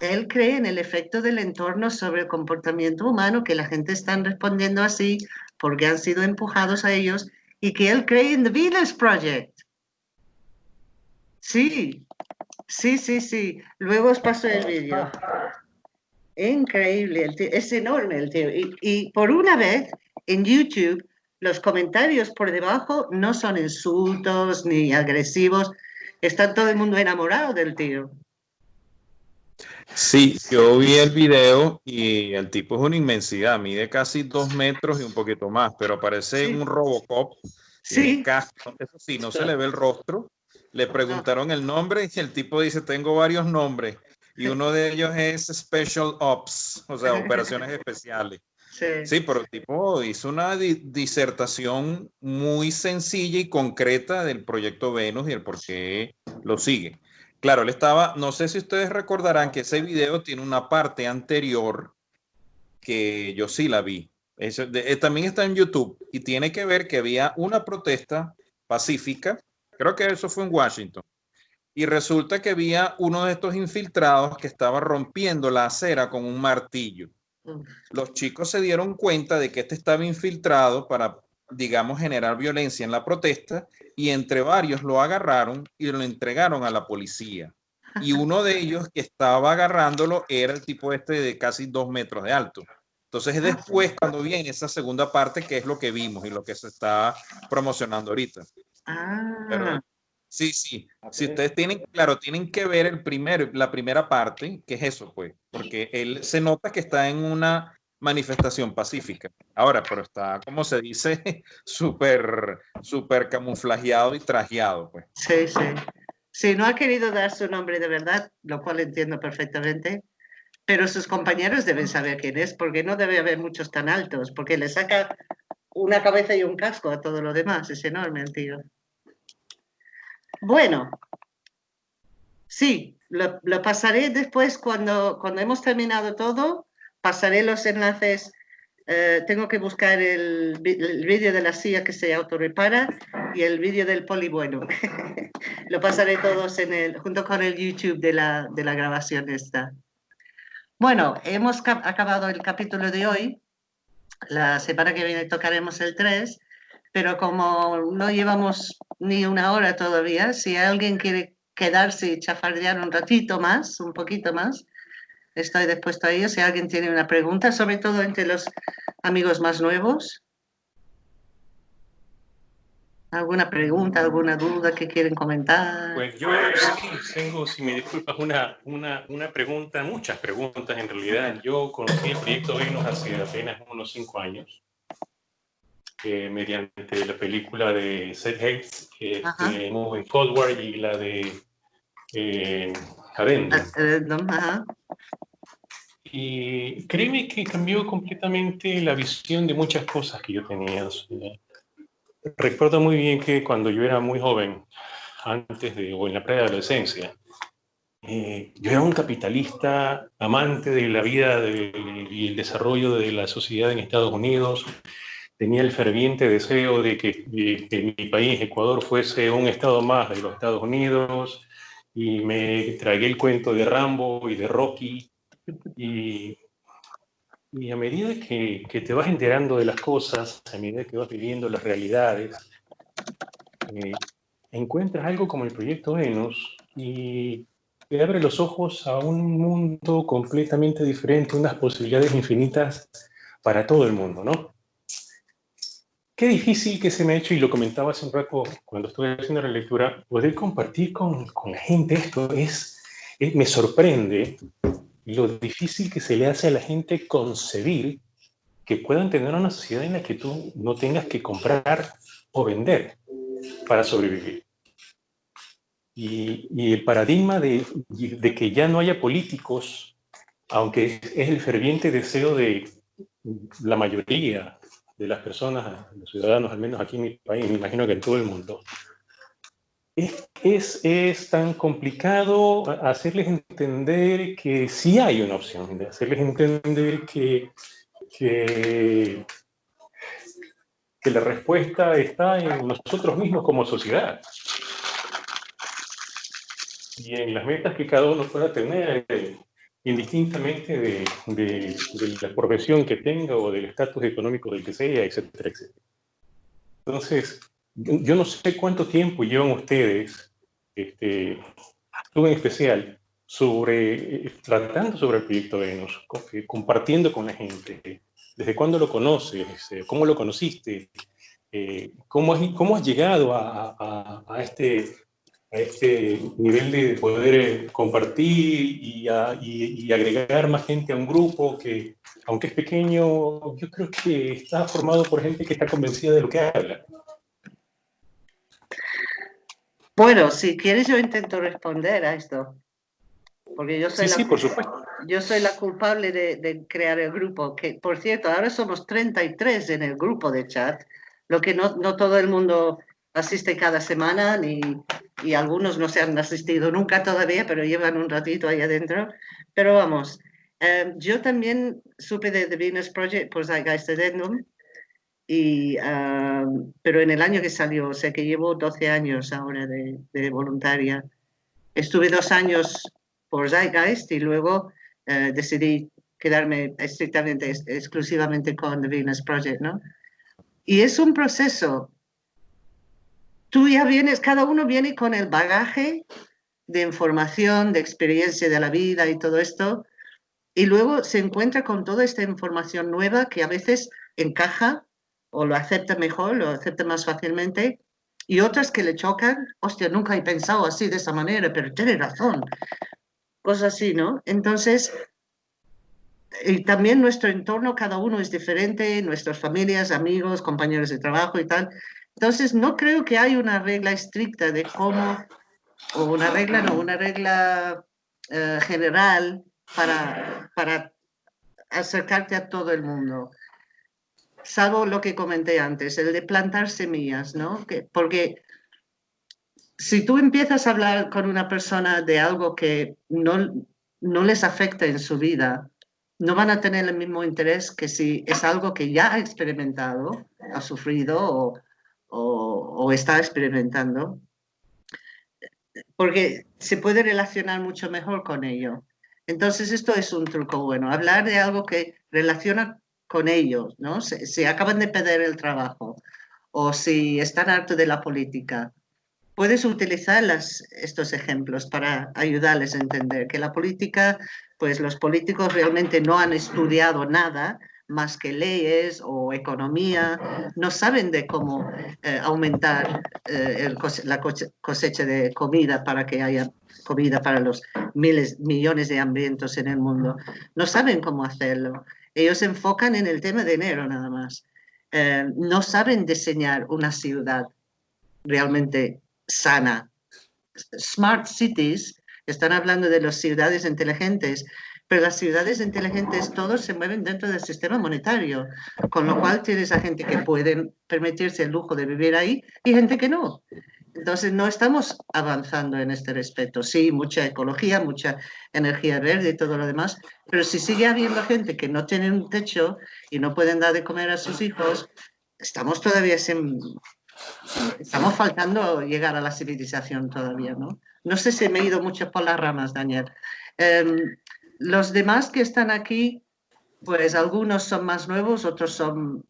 él cree en el efecto del entorno sobre el comportamiento humano, que la gente está respondiendo así porque han sido empujados a ellos y que él cree en The Venus Project. Sí, sí, sí, sí. Luego os paso el vídeo. Increíble, el es enorme el tío. Y, y por una vez en YouTube los comentarios por debajo no son insultos ni agresivos. Está todo el mundo enamorado del tío. Sí, yo vi el video y el tipo es una inmensidad, mide casi dos metros y un poquito más, pero parece un Robocop. Sí. eso sí, no se le *laughs* ve el rostro. Le preguntaron el nombre y el tipo dice, tengo varios nombres y uno de ellos es Special Ops, o sea, operaciones *laughs* especiales. Sí. pero el tipo hizo una disertación muy sencilla y concreta del proyecto Venus y el por qué lo sigue. Claro, él estaba, no sé si ustedes recordarán que ese video tiene una parte anterior que yo sí la vi. Eso, eh, también está en YouTube y tiene que ver que había una protesta pacífica, creo que eso fue en Washington, y resulta que había uno de estos infiltrados que estaba rompiendo la acera con un martillo. Los chicos se dieron cuenta de que este estaba infiltrado para digamos, generar violencia en la protesta y entre varios lo agarraron y lo entregaron a la policía. Y *laughs* uno de ellos que estaba agarrándolo era el tipo este de casi dos metros de alto. Entonces es después cuando viene esa segunda parte que es lo que vimos y lo que se está promocionando ahorita. Ah. Sí, sí. Si ustedes tienen, claro, tienen que ver el primero, la primera parte, que es eso, pues, porque él se nota que está en una manifestación pacífica. Ahora, pero está, como se dice, *laughs* súper, súper camuflajeado y trajeado, pues. Sí, sí. Sí, no ha querido dar su nombre de verdad, lo cual entiendo perfectamente, pero sus compañeros deben saber quién es, porque no debe haber muchos tan altos, porque le saca una cabeza y un casco a todo lo demás, es enorme el tío. Bueno, Sí, lo, pasaré después cuando, cuando hemos terminado todo, pasaré los enlaces. Eh, tengo que buscar el, vídeo de la silla que se autorrepara y el vídeo del poli bueno. *laughs* lo pasaré todos en el, junto con el YouTube de la, de la grabación esta. Bueno, hemos acabado el capítulo de hoy. La semana que viene tocaremos el 3, pero como no llevamos ni una hora todavía, si alguien quiere quedarse y chafardear un ratito más, un poquito más, estoy dispuesto a ello. Si alguien tiene una pregunta, sobre todo entre los amigos más nuevos. ¿Alguna pregunta, alguna duda que quieren comentar? Pues yo tengo, si me disculpas, una, una, una, pregunta, muchas preguntas en realidad. Yo conocí el proyecto Venus hace apenas unos cinco años, eh, mediante la película de Seth Hayes, eh, Moving Forward, y la de eh, Y créeme que cambió completamente la visión de muchas cosas que yo tenía. Recuerdo muy bien que cuando yo era muy joven, antes de, o en la preadolescencia, eh, yo era un capitalista, amante de la vida y el desarrollo de la sociedad en Estados Unidos. Tenía el ferviente deseo de que, mi país, Ecuador, fuese un estado más de los Estados Unidos. Y me tragué el cuento de Rambo y de Rocky. Y y a medida que, que, te vas enterando de las cosas, a medida que vas viviendo las realidades, eh, encuentras algo como el proyecto Venus y te abre los ojos a un mundo completamente diferente, unas posibilidades infinitas para todo el mundo, ¿no? Qué difícil que se me ha hecho, y lo comentaba hace un rato cuando estuve haciendo la lectura, poder compartir con, con la gente esto es, es, me sorprende lo difícil que se le hace a la gente concebir que puedan tener una sociedad en la que tú no tengas que comprar o vender para sobrevivir. Y, el paradigma de, de, que ya no haya políticos, aunque es el ferviente deseo de la mayoría de las personas, los ciudadanos, al menos aquí en mi país, me imagino que en todo el mundo, es, es, tan complicado hacerles entender que sí hay una opción, de hacerles entender que, que, que la respuesta está en nosotros mismos como sociedad. Y en las metas que cada uno pueda tener, indistintamente de, de, de, la profesión que tenga o del estatus económico del que sea, etcétera, etcétera. Entonces, yo no sé cuánto tiempo llevan ustedes, este, tú en especial, sobre, eh, tratando sobre el proyecto Venus, eh, compartiendo con la gente. ¿Desde cuándo lo conoces? Eh, ¿Cómo lo conociste? ¿cómo, has, ¿Cómo has llegado a, a, a, este, a este nivel de poder compartir y, y, y, agregar más gente a un grupo que, aunque es pequeño, yo creo que está formado por gente que está convencida de lo que habla? Bueno, si quieres yo intento responder a esto. Porque yo soy, la, por supuesto. yo soy la culpable de, crear el grupo. Que, por cierto, ahora somos 33 en el grupo de chat, lo que no, no todo el mundo asiste cada semana, ni, y algunos no se han asistido nunca todavía, pero llevan un ratito ahí adentro. Pero vamos, eh, yo también supe de The Venus Project por Zeitgeist Addendum, y, pero en el año que salió, o sea que llevo 12 años ahora de, voluntaria. Estuve dos años por Zeitgeist y luego eh, decidí quedarme estrictamente, exclusivamente con The Venus Project, ¿no? Y es un proceso. Tú ya vienes, cada uno viene con el bagaje de información, de experiencia de la vida y todo esto, y luego se encuentra con toda esta información nueva que a veces encaja o lo acepta mejor, lo acepta más fácilmente, y otras que le chocan, hostia, nunca he pensado así de esa manera, pero tiene razón. Cosas así, ¿no? Entonces, y también nuestro entorno, cada uno es diferente, nuestras familias, amigos, compañeros de trabajo y tal. Entonces, no creo que hay una regla estricta de cómo, o una regla, no, una regla eh, general para, para acercarte a todo el mundo salvo lo que comenté antes, el de plantar semillas, ¿no? porque si tú empiezas a hablar con una persona de algo que no, no les afecta en su vida, no van a tener el mismo interés que si es algo que ya ha experimentado, ha sufrido o, o, está experimentando, porque se puede relacionar mucho mejor con ello. Entonces, esto es un truco bueno, hablar de algo que relaciona con ellos, ¿no? Si, acaban de perder el trabajo o si están hartos de la política, puedes utilizar estos ejemplos para ayudarles a entender que la política, pues los políticos realmente no han estudiado nada más que leyes o economía, no saben de cómo eh, aumentar eh, la cosecha de comida para que haya comida para los miles, millones de hambrientos en el mundo. No saben cómo hacerlo. Ellos se enfocan en el tema de dinero nada más. Eh, no saben diseñar una ciudad realmente sana. Smart cities, están hablando de las ciudades inteligentes, pero las ciudades inteligentes todos se mueven dentro del sistema monetario, con lo cual tienes a gente que puede permitirse el lujo de vivir ahí y gente que no. Entonces no estamos avanzando en este respeto. Sí, mucha ecología, mucha energía verde y todo lo demás, pero si sigue habiendo gente que no tiene un techo y no pueden dar de comer a sus hijos, estamos todavía sin, estamos faltando llegar a la civilización todavía, ¿no? No sé si me he ido mucho por las ramas, Daniel. Em, los demás que están aquí, pues algunos son más nuevos, otros son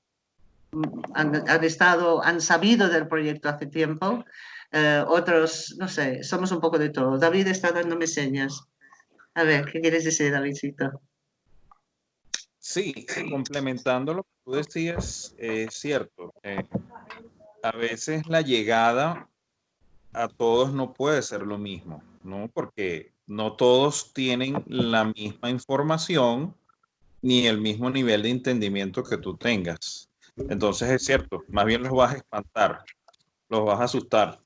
han, estado, han sabido del proyecto hace tiempo, eh, otros, no sé, somos un poco de todo. David está dándome señas. A ver, ¿qué quieres decir, Davidcito? Sí, complementando lo que tú decías, es cierto. Eh, a veces la llegada a todos no puede ser lo mismo, ¿no? Porque no todos tienen la misma información ni el mismo nivel de entendimiento que tú tengas. Entonces es cierto, más bien los vas a espantar, los vas a asustar.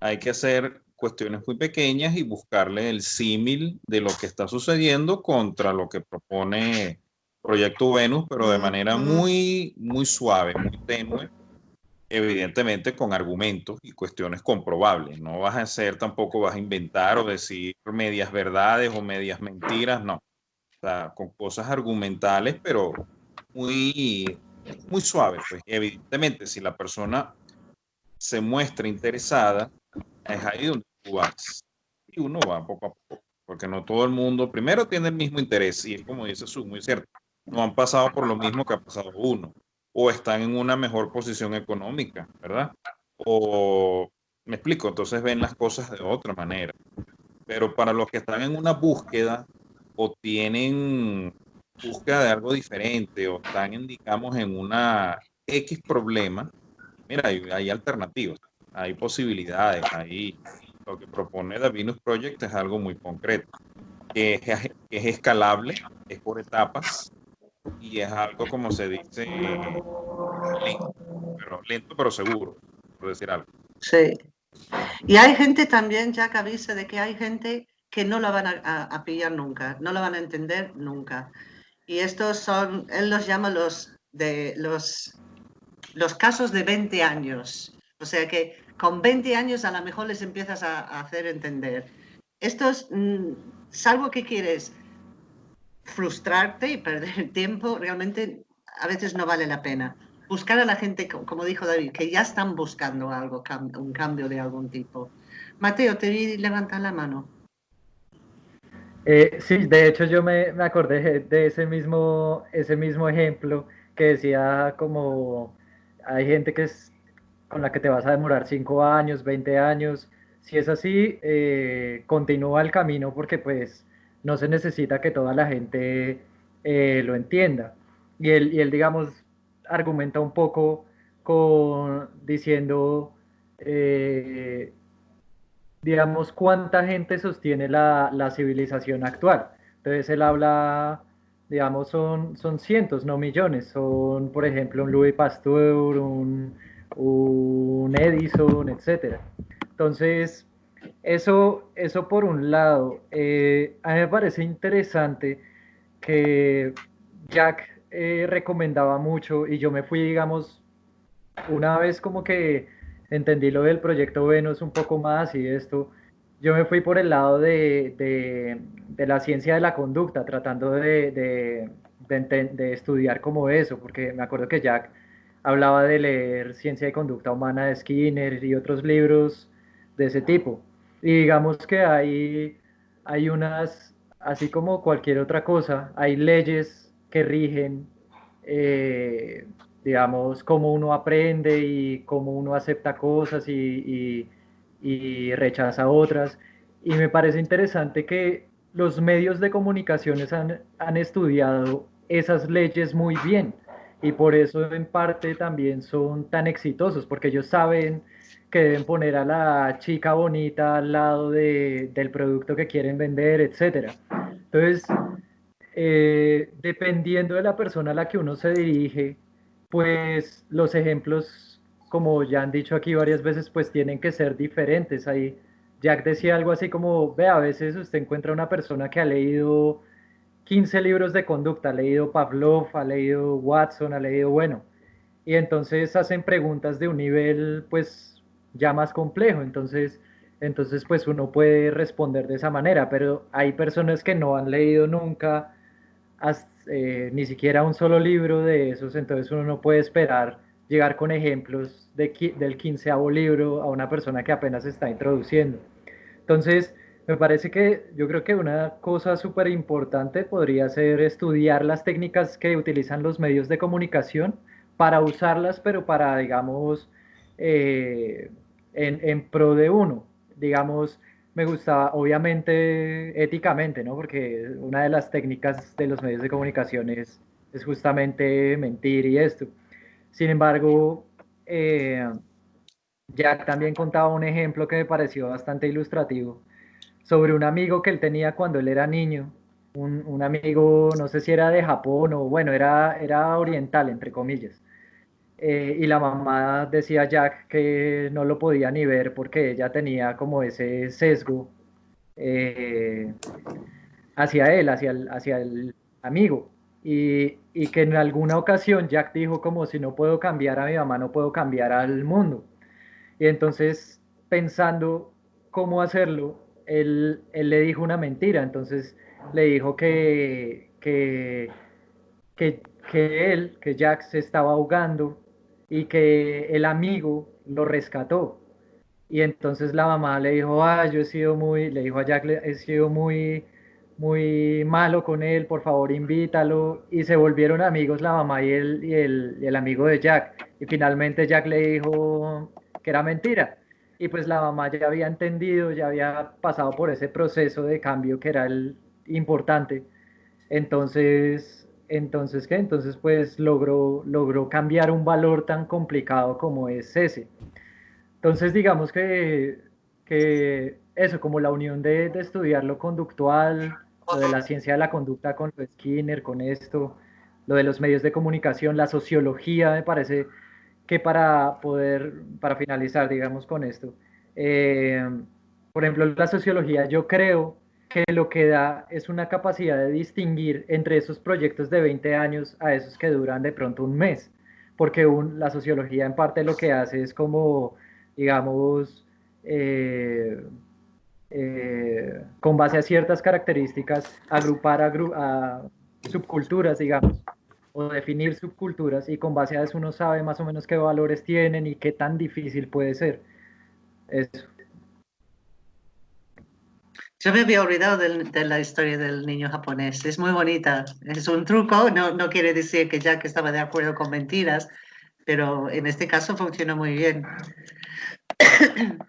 Hay que hacer cuestiones muy pequeñas y buscarle el símil de lo que está sucediendo contra lo que propone Proyecto Venus, pero de manera muy, muy suave, muy tenue evidentemente con argumentos y cuestiones comprobables. No vas a hacer, tampoco vas a inventar o decir medias verdades o medias mentiras, no. O sea, con cosas argumentales, pero muy, muy suaves. Pues. Evidentemente, si la persona se muestra interesada, es ahí donde tú vas. Y uno va poco a poco, porque no todo el mundo, primero tiene el mismo interés, y es como dice Su, muy cierto, no han pasado por lo mismo que ha pasado uno o están en una mejor posición económica, ¿verdad? O me explico, entonces ven las cosas de otra manera. Pero para los que están en una búsqueda o tienen búsqueda de algo diferente o están, digamos, en una X problema, mira, hay, alternativas, hay posibilidades, ahí lo que propone The Venus Project es algo muy concreto, que es escalable, es por etapas, y es algo como se dice lento, pero, lento pero seguro, por decir algo. Sí. Y hay gente también, ya que avisa de que hay gente que no la van a, pillar nunca, no la van a entender nunca. Y estos son, él los llama los, de, los, los casos de 20 años. O sea que con 20 años a lo mejor les empiezas a, a hacer entender. Estos, mm, salvo que quieres frustrarte y perder el tiempo realmente a veces no vale la pena. Buscar a la gente, como dijo David, que ya están buscando algo, un cambio de algún tipo. Mateo, te vi levantar la mano. Eh, sí, de hecho yo me, me, acordé de ese mismo, ese mismo ejemplo que decía como hay gente que es con la que te vas a demorar 5 años, 20 años. Si es así, eh, continúa el camino porque pues no se necesita que toda la gente eh, lo entienda. Y él, y él, digamos, argumenta un poco con diciendo, eh, digamos, cuánta gente sostiene la, la, civilización actual. Entonces él habla, digamos, son, son cientos, no millones. Son, por ejemplo, un Louis Pasteur, un, un Edison, etc. Entonces, eso, eso por un lado. Eh, a mí me parece interesante que Jack eh, recomendaba mucho y yo me fui, digamos, una vez como que entendí lo del proyecto Venus un poco más y esto, yo me fui por el lado de, de, la ciencia de la conducta, tratando de, de, estudiar como eso, porque me acuerdo que Jack hablaba de leer Ciencia de Conducta Humana de Skinner y otros libros de ese tipo. Y digamos que hay, hay unas, así como cualquier otra cosa, hay leyes que rigen, eh, digamos, cómo uno aprende y cómo uno acepta cosas y, y, rechaza otras. Y me parece interesante que los medios de comunicaciones han, han estudiado esas leyes muy bien y por eso en parte también son tan exitosos, porque ellos saben que deben poner a la chica bonita al lado de, del producto que quieren vender, etc. Entonces, eh, dependiendo de la persona a la que uno se dirige, pues los ejemplos, como ya han dicho aquí varias veces, pues tienen que ser diferentes. Ahí Jack decía algo así como, ve, a veces usted encuentra una persona que ha leído 15 libros de conducta, ha leído Pavlov, ha leído Watson, ha leído, bueno, y entonces hacen preguntas de un nivel pues ya más complejo, entonces, entonces pues uno puede responder de esa manera, pero hay personas que no han leído nunca eh, ni siquiera un solo libro de esos, entonces uno no puede esperar llegar con ejemplos de, del quinceavo libro a una persona que apenas está introduciendo. Entonces, me parece que yo creo que una cosa súper importante podría ser estudiar las técnicas que utilizan los medios de comunicación para usarlas, pero para, digamos, eh, en, pro de uno. Digamos, me gusta, obviamente, éticamente, ¿no? Porque una de las técnicas de los medios de comunicación es, es justamente mentir y esto. Sin embargo, eh, Jack también contaba un ejemplo que me pareció bastante ilustrativo sobre un amigo que él tenía cuando él era niño, un, un, amigo, no sé si era de Japón o bueno, era, era oriental, entre comillas. Eh, y la mamá decía Jack que no lo podía ni ver porque ella tenía como ese sesgo eh, hacia él, hacia el, hacia el amigo. Y, y, que en alguna ocasión Jack dijo como si no puedo cambiar a mi mamá, no puedo cambiar al mundo. Y entonces pensando cómo hacerlo, él, le dijo una mentira, entonces le dijo que, que, que, él, que Jack se estaba ahogando y que el amigo lo rescató. Y entonces la mamá le dijo, ah, yo he sido muy, le dijo a Jack, he sido muy, muy malo con él, por favor invítalo. Y se volvieron amigos la mamá y el, y el, y el amigo de Jack. Y finalmente Jack le dijo que era mentira y pues la mamá ya había entendido, ya había pasado por ese proceso de cambio que era el importante. Entonces, entonces ¿qué? Entonces pues logró, logró cambiar un valor tan complicado como es ese. Entonces digamos que, que eso, como la unión de, de estudiar lo conductual, lo de la ciencia de la conducta con Skinner, con esto, lo de los medios de comunicación, la sociología, me parece que para poder, para finalizar, digamos, con esto, eh, por ejemplo, la sociología, yo creo que lo que da es una capacidad de distinguir entre esos proyectos de 20 años a esos que duran de pronto un mes, porque la sociología en parte lo que hace es como, digamos, eh, eh, con base a ciertas características, agrupar subculturas, digamos, o definir subculturas y con base a eso uno sabe más o menos qué valores tienen y qué tan difícil puede ser. Eso. Yo me había olvidado de, la historia del niño japonés. Es muy bonita. Es un truco. No, no quiere decir que Jack estaba de acuerdo con mentiras, pero en este caso funcionó muy bien. *coughs*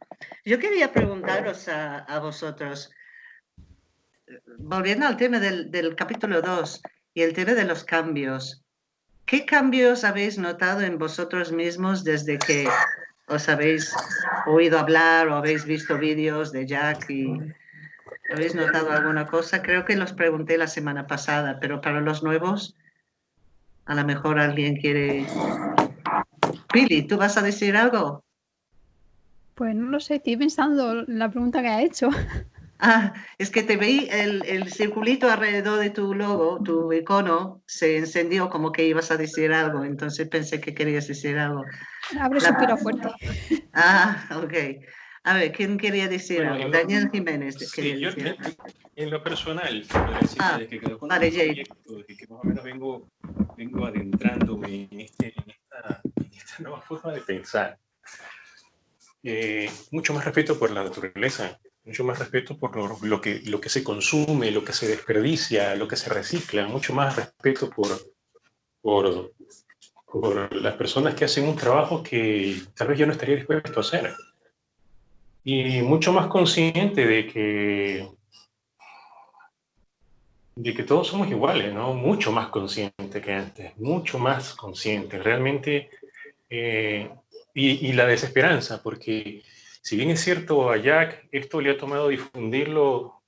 Yo quería preguntaros a, vosotros, volviendo al tema del, del capítulo 2, y el tema de los cambios. ¿Qué cambios habéis notado en vosotros mismos desde que os habéis oído hablar o habéis visto vídeos de Jack y habéis notado alguna cosa? Creo que los pregunté la semana pasada, pero para los nuevos, a lo mejor alguien quiere... Billy, ¿tú vas a decir algo? Pues no lo sé, estoy pensando la pregunta que ha hecho. *laughs* Ah, es que te veí el, el, circulito alrededor de tu logo, tu icono, se encendió como que ibas a decir algo, entonces pensé que querías decir algo. Abre suspiro fuerte. Ah, ok. A ver, ¿quién quería decir algo? Daniel Jiménez. Sí, yo, en, lo personal, ah, que, que, vale, Jay. que, más o menos vengo, vengo adentrándome en, este, en, esta, en esta nueva forma de pensar. Eh, mucho más respeto por la naturaleza, mucho más respeto por lo, que, lo que se consume, lo que se desperdicia, lo que se recicla, mucho más respeto por, por, por las personas que hacen un trabajo que tal vez yo no estaría dispuesto a hacer. Y mucho más consciente de que, de que todos somos iguales, ¿no? Mucho más consciente que antes, mucho más consciente. Realmente, eh, y, y la desesperanza, porque si bien es cierto, a Jack esto le ha tomado difundirlo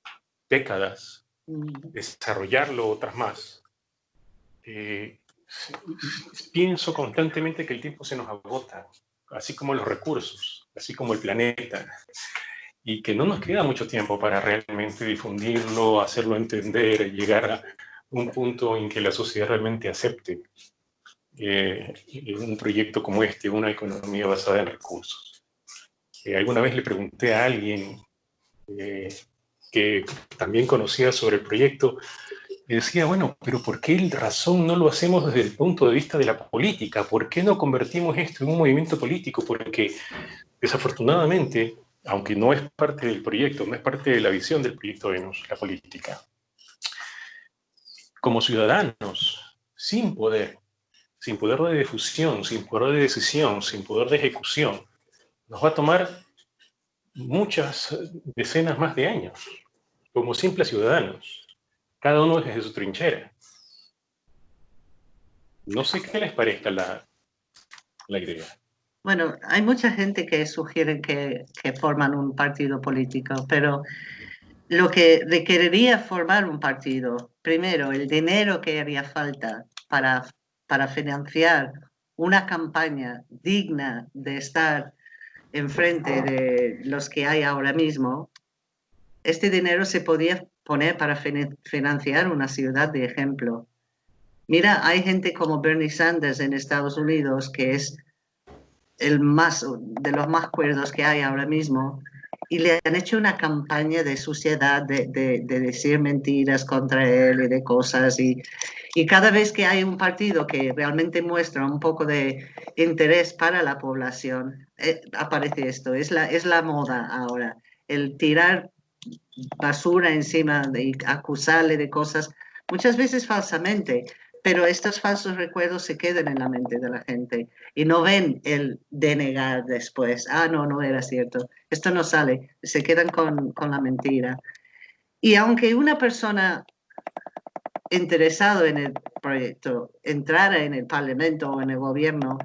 décadas, desarrollarlo otras más, eh, pienso constantemente que el tiempo se nos agota, así como los recursos, así como el planeta, y que no nos queda mucho tiempo para realmente difundirlo, hacerlo entender, llegar a un punto en que la sociedad realmente acepte eh, un proyecto como este, una economía basada en recursos. Eh, alguna vez le pregunté a alguien eh, que también conocía sobre el proyecto, decía, bueno, pero ¿por qué razón no lo hacemos desde el punto de vista de la política? ¿Por qué no convertimos esto en un movimiento político? Porque desafortunadamente, aunque no es parte del proyecto, no es parte de la visión del proyecto Venus, la política, como ciudadanos, sin poder, sin poder de difusión, sin poder de decisión, sin poder de ejecución, nos va a tomar muchas decenas más de años, como simples ciudadanos, cada uno desde su trinchera. No sé qué les parezca la, la idea. Bueno, hay mucha gente que sugiere que, que, forman un partido político, pero lo que requeriría formar un partido, primero, el dinero que haría falta para, para financiar una campaña digna de estar enfrente de los que hay ahora mismo, este dinero se podía poner para financiar una ciudad de ejemplo. Mira, hay gente como Bernie Sanders en Estados Unidos, que es el más de los más cuerdos que hay ahora mismo, y le han hecho una campaña de suciedad, de, de, decir mentiras contra él y de cosas. Y, y, cada vez que hay un partido que realmente muestra un poco de interés para la población, eh, aparece esto. Es la, es la moda ahora. El tirar basura encima de acusarle de cosas, muchas veces falsamente, pero estos falsos recuerdos se quedan en la mente de la gente y no ven el denegar después. Ah, no, no era cierto. Esto no sale. Se quedan con, con la mentira. Y aunque una persona interesado en el proyecto entrara en el Parlamento o en el gobierno,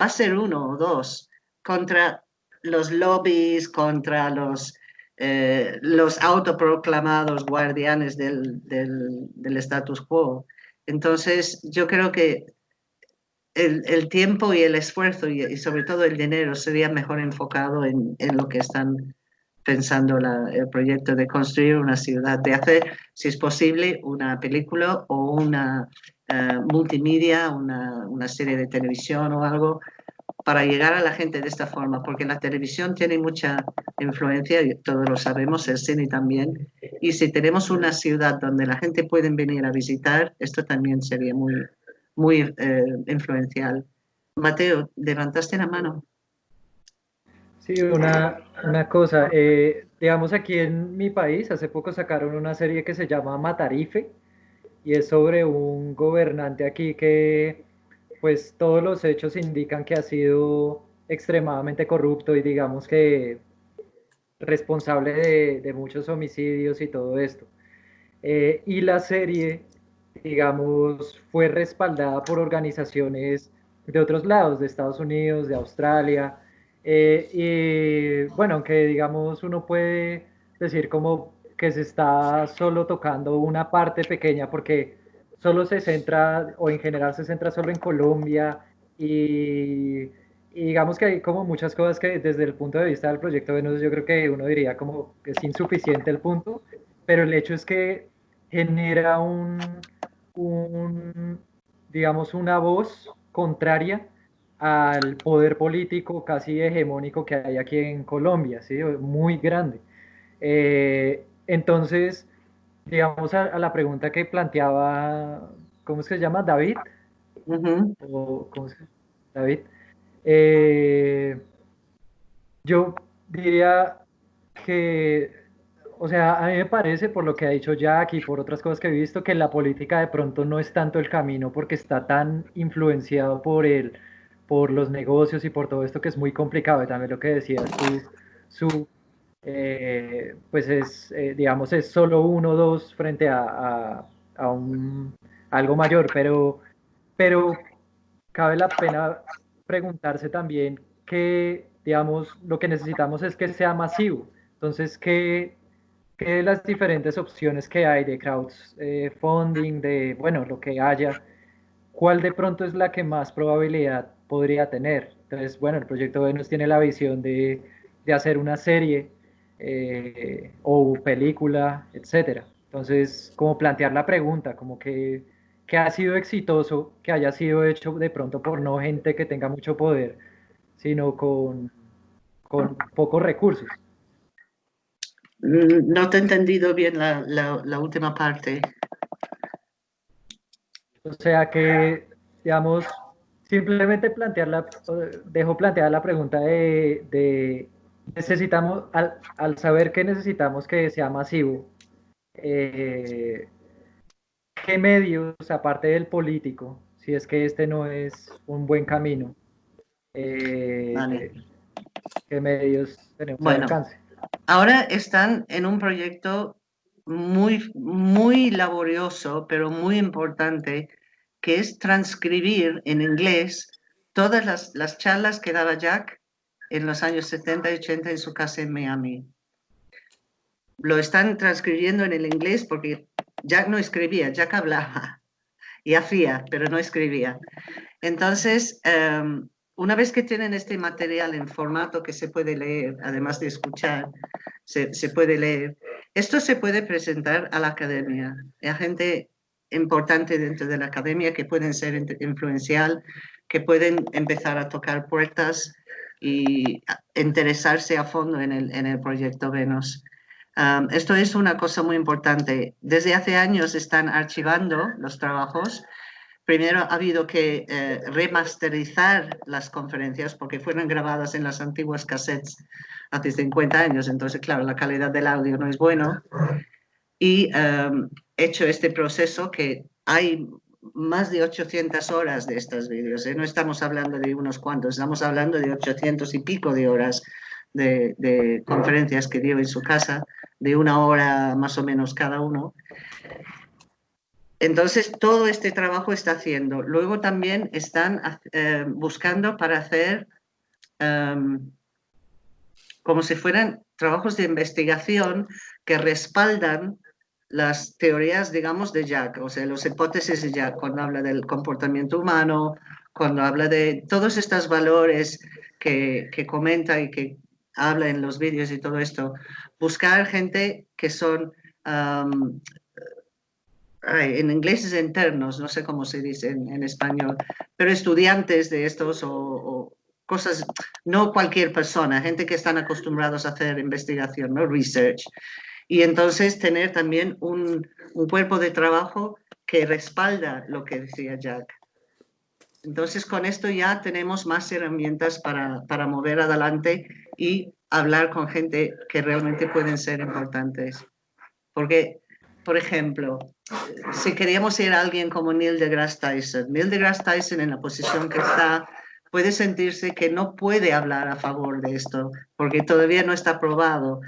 va a ser uno o dos contra los lobbies, contra los, eh, los autoproclamados guardianes del, del, del status quo. Entonces, yo creo que el, tiempo y el esfuerzo y, sobre todo el dinero sería mejor enfocado en, en lo que están pensando el proyecto de construir una ciudad, de hacer, si es posible, una película o una eh, multimedia, una, una, serie de televisión o algo para llegar a la gente de esta forma, porque la televisión tiene mucha influencia, y todos lo sabemos, el cine también, y si tenemos una ciudad donde la gente puede venir a visitar, esto también sería muy, muy eh, influencial. Mateo, levantaste la mano. Sí, una, una cosa, eh, digamos aquí en mi país, hace poco sacaron una serie que se llama Matarife, y es sobre un gobernante aquí que pues todos los hechos indican que ha sido extremadamente corrupto y digamos que responsable de, muchos homicidios y todo esto. Eh, y la serie, digamos, fue respaldada por organizaciones de otros lados, de Estados Unidos, de Australia. Eh, y bueno, aunque digamos uno puede decir como que se está solo tocando una parte pequeña porque solo se centra, o en general se centra solo en Colombia y, digamos que hay como muchas cosas que desde el punto de vista del proyecto Venus yo creo que uno diría como que es insuficiente el punto, pero el hecho es que genera un, un digamos, una voz contraria al poder político casi hegemónico que hay aquí en Colombia, ¿sí? muy grande. Eh, entonces, digamos a, la pregunta que planteaba, ¿cómo se llama? David. ¿cómo se David. Eh, yo diría que, o sea, a mí me parece, por lo que ha dicho Jack y por otras cosas que he visto, que la política de pronto no es tanto el camino porque está tan influenciado por el, por los negocios y por todo esto que es muy complicado. Y también lo que decías tú, su eh, pues es, eh, digamos, es solo uno o dos frente a, a, un, algo mayor, pero, pero cabe la pena preguntarse también que, digamos, lo que necesitamos es que sea masivo. Entonces, ¿qué, qué de las diferentes opciones que hay de crowdfunding, de, bueno, lo que haya, cuál de pronto es la que más probabilidad podría tener? Entonces, bueno, el proyecto Venus tiene la visión de, de hacer una serie eh, o película, etcétera. Entonces, como plantear la pregunta, como que, que, ha sido exitoso, que haya sido hecho de pronto por no gente que tenga mucho poder, sino con, con pocos recursos. Mm, no te he entendido bien la, la, última parte. O sea que, digamos, simplemente plantear la, dejo plantear la pregunta de necesitamos, al, saber que necesitamos que sea masivo, eh, ¿qué medios, aparte del político, si es que este no es un buen camino, eh, qué medios tenemos bueno, alcance? Ahora están en un proyecto muy, muy laborioso, pero muy importante, que es transcribir en inglés todas las, las charlas que daba Jack en los años 70 y 80 en su casa en Miami. Lo están transcribiendo en el inglés porque Jack no escribía, Jack hablaba y hacía, pero no escribía. Entonces, em, una vez que tienen este material en formato que se puede leer, además de escuchar, se, se puede leer, esto se puede presentar a la academia, a gente importante dentro de la academia que pueden ser influencial, que pueden empezar a tocar puertas y interesarse a fondo en el, en el proyecto Venus. esto es una cosa muy importante. Desde hace años están archivando los trabajos. Primero ha habido que eh, remasterizar las conferencias porque fueron grabadas en las antiguas cassettes hace 50 años, entonces claro, la calidad del audio no es bueno. Y he hecho este proceso que hay más de 800 horas de estos vídeos. ¿eh? No estamos hablando de unos cuantos, estamos hablando de 800 y pico de horas de, conferencias que dio en su casa, de una hora más o menos cada uno. Entonces, todo este trabajo está haciendo. Luego también están eh, buscando para hacer em, como si fueran trabajos de investigación que respaldan las teorías, digamos, de Jack, o sea, las hipótesis de Jack, cuando habla del comportamiento humano, cuando habla de todos estos valores que, que comenta y que habla en los vídeos y todo esto, buscar gente que son, en inglés es internos, no sé cómo se dice en, español, pero estudiantes de estos o, o, cosas, no cualquier persona, gente que están acostumbrados a hacer investigación, ¿no? Research y entonces tener también un, un, cuerpo de trabajo que respalda lo que decía Jack. Entonces con esto ya tenemos más herramientas para, para mover adelante y hablar con gente que realmente pueden ser importantes. Porque, por ejemplo, si queríamos ir a alguien como Neil deGrasse Tyson, Neil deGrasse Tyson en la posición que está puede sentirse que no puede hablar a favor de esto porque todavía no está probado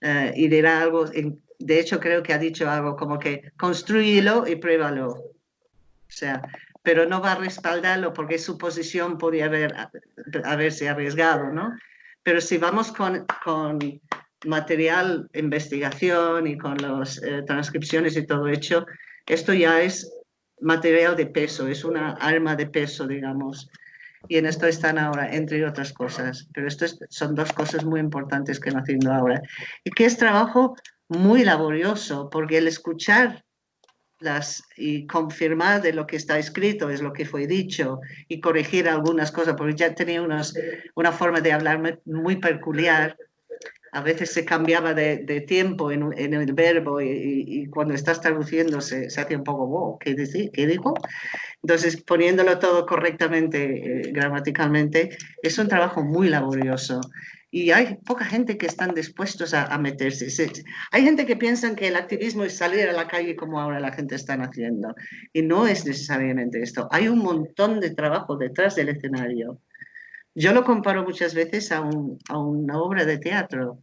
eh, y dirá algo, de hecho creo que ha dicho algo como que construílo y pruébalo. O sea, pero no va a respaldarlo porque su posición podría haber, haberse arriesgado, ¿no? Pero si vamos con, con material, investigación y con las eh, transcripciones y todo hecho, esto ya es material de peso, es una arma de peso, digamos. Y en esto están ahora, entre otras cosas. Pero esto son dos cosas muy importantes que están haciendo ahora. Y que es trabajo muy laborioso, porque el escuchar las, y confirmar de lo que está escrito es lo que fue dicho y corregir algunas cosas, porque ya tenía unas, una forma de hablar muy peculiar. A veces se cambiaba de, tiempo en, el verbo y, cuando estás traduciendo se, se hace un poco, wow, ¿qué, decir? ¿qué dijo? Entonces, poniéndolo todo correctamente, eh, gramaticalmente, es un trabajo muy laborioso y hay poca gente que están dispuestos a, meterse. hay gente que piensa que el activismo es salir a la calle como ahora la gente está haciendo y no es necesariamente esto. Hay un montón de trabajo detrás del escenario. Yo lo comparo muchas veces a, una obra de teatro.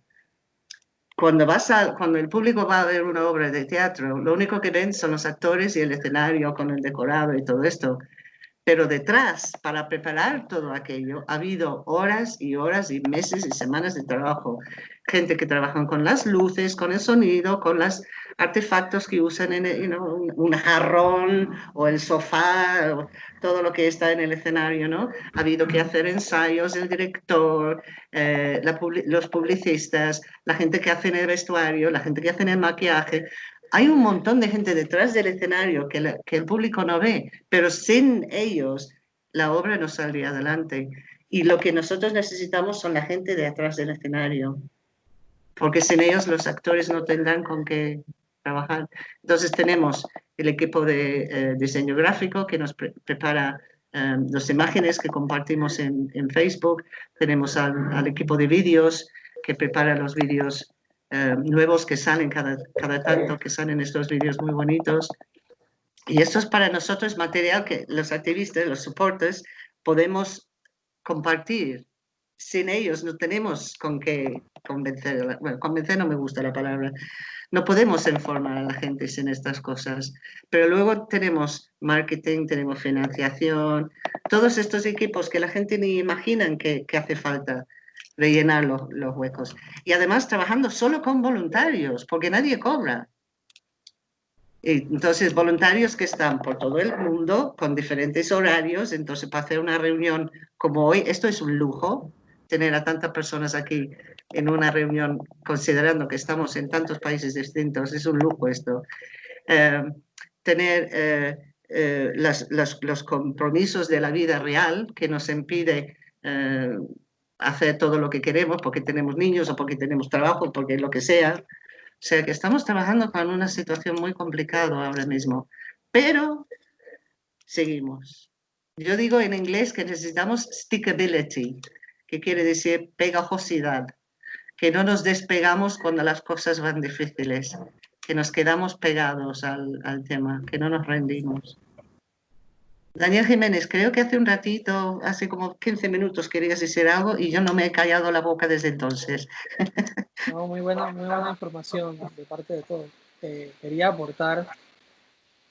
Cuando, vas a, cuando el público va a ver una obra de teatro, lo único que ven son los actores y el escenario con el decorado y todo esto pero detrás, para preparar todo aquello, ha habido horas y horas y meses y semanas de trabajo. Gente que trabaja con las luces, con el sonido, con los artefactos que usan en un jarrón o el sofá, todo lo que está en el escenario, ¿no? Ha habido que hacer ensayos, el director, eh, los publicistas, la gente que hace en el vestuario, la gente que hace en el maquillaje hay un montón de gente detrás del escenario que, el público no ve, pero sin ellos la obra no saldría adelante. Y lo que nosotros necesitamos son la gente de atrás del escenario, porque sin ellos los actores no tendrán con qué trabajar. Entonces tenemos el equipo de eh, diseño gráfico que nos prepara eh, las imágenes que compartimos en, Facebook, tenemos al, equipo de vídeos que prepara los vídeos eh, nuevos que salen cada, cada tanto, que salen estos vídeos muy bonitos. Y esto es para nosotros material que los activistas, los soportes, podemos compartir. Sin ellos no tenemos con qué convencer. Bueno, convencer no me gusta la palabra. No podemos informar a la gente sin estas cosas. Pero luego tenemos marketing, tenemos financiación, todos estos equipos que la gente ni imaginan que, hace falta rellenar los, los huecos. Y además trabajando solo con voluntarios, porque nadie cobra. Entonces, voluntarios que están por todo el mundo con diferentes horarios. Entonces, para hacer una reunión como hoy, esto es un lujo, tener a tantas personas aquí en una reunión, considerando que estamos en tantos países distintos, es un lujo esto. Eh, tener eh, eh, las, los compromisos de la vida real que nos impide hacer todo lo que queremos porque tenemos niños o porque tenemos trabajo, porque lo que sea. O sea que estamos trabajando con una situación muy complicada ahora mismo, pero seguimos. Yo digo en inglés que necesitamos stickability, que quiere decir pegajosidad, que no nos despegamos cuando las cosas van difíciles, que nos quedamos pegados al, al tema, que no nos rendimos. Daniel Jiménez, creo que hace un ratito, hace como 15 minutos querías decir algo y yo no me he callado la boca desde entonces. *laughs* No, muy buena, muy buena información de parte de todos. Eh, quería aportar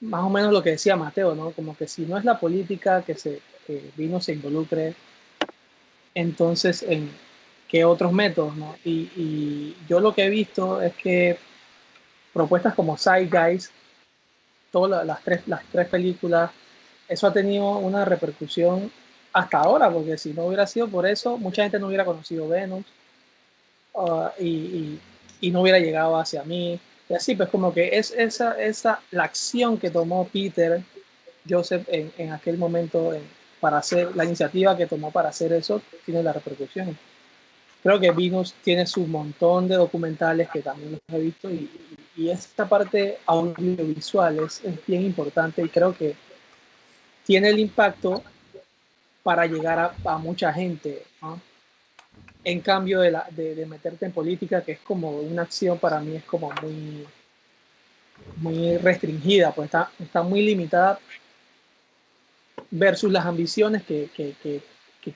más o menos lo que decía Mateo, ¿no? Como que si no es la política que, se, que vino se involucre, entonces en qué otros métodos, ¿no? Y, yo lo que he visto es que propuestas como Side Guys, todas las tres, las tres películas, eso ha tenido una repercusión hasta ahora, porque si no hubiera sido por eso, mucha gente no hubiera conocido Venus uh, y, y, no hubiera llegado hacia mí. Y así, pues como que es esa, esa la acción que tomó Peter Joseph en, en aquel momento para hacer la iniciativa que tomó para hacer eso, tiene la repercusión. Creo que Venus tiene su montón de documentales que también los he visto y, esta parte audiovisual es, es bien importante y creo que tiene el impacto para llegar a, mucha gente. En cambio de, la, de, meterte en política, que es como una acción para mí es como muy, muy restringida, pues está, está muy limitada versus las ambiciones que, que, que,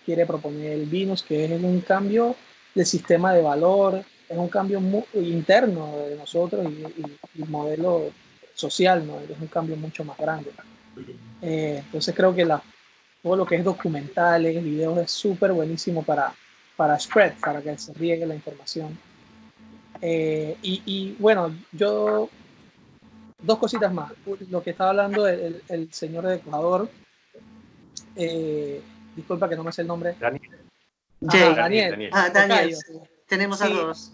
quiere proponer el Vinus, que es un cambio de sistema de valor, es un cambio interno de nosotros y, y, modelo social, ¿no? es un cambio mucho más grande. Eh, entonces creo que la, todo lo que es documentales, videos es súper buenísimo para, para spread, para que se riegue la información. Eh, y, y, bueno, yo, dos cositas más. Lo que estaba hablando el, el señor de Ecuador, eh, disculpa que no me sé el nombre. Daniel. Ah, Daniel. Ah, Daniel. Tenemos a dos.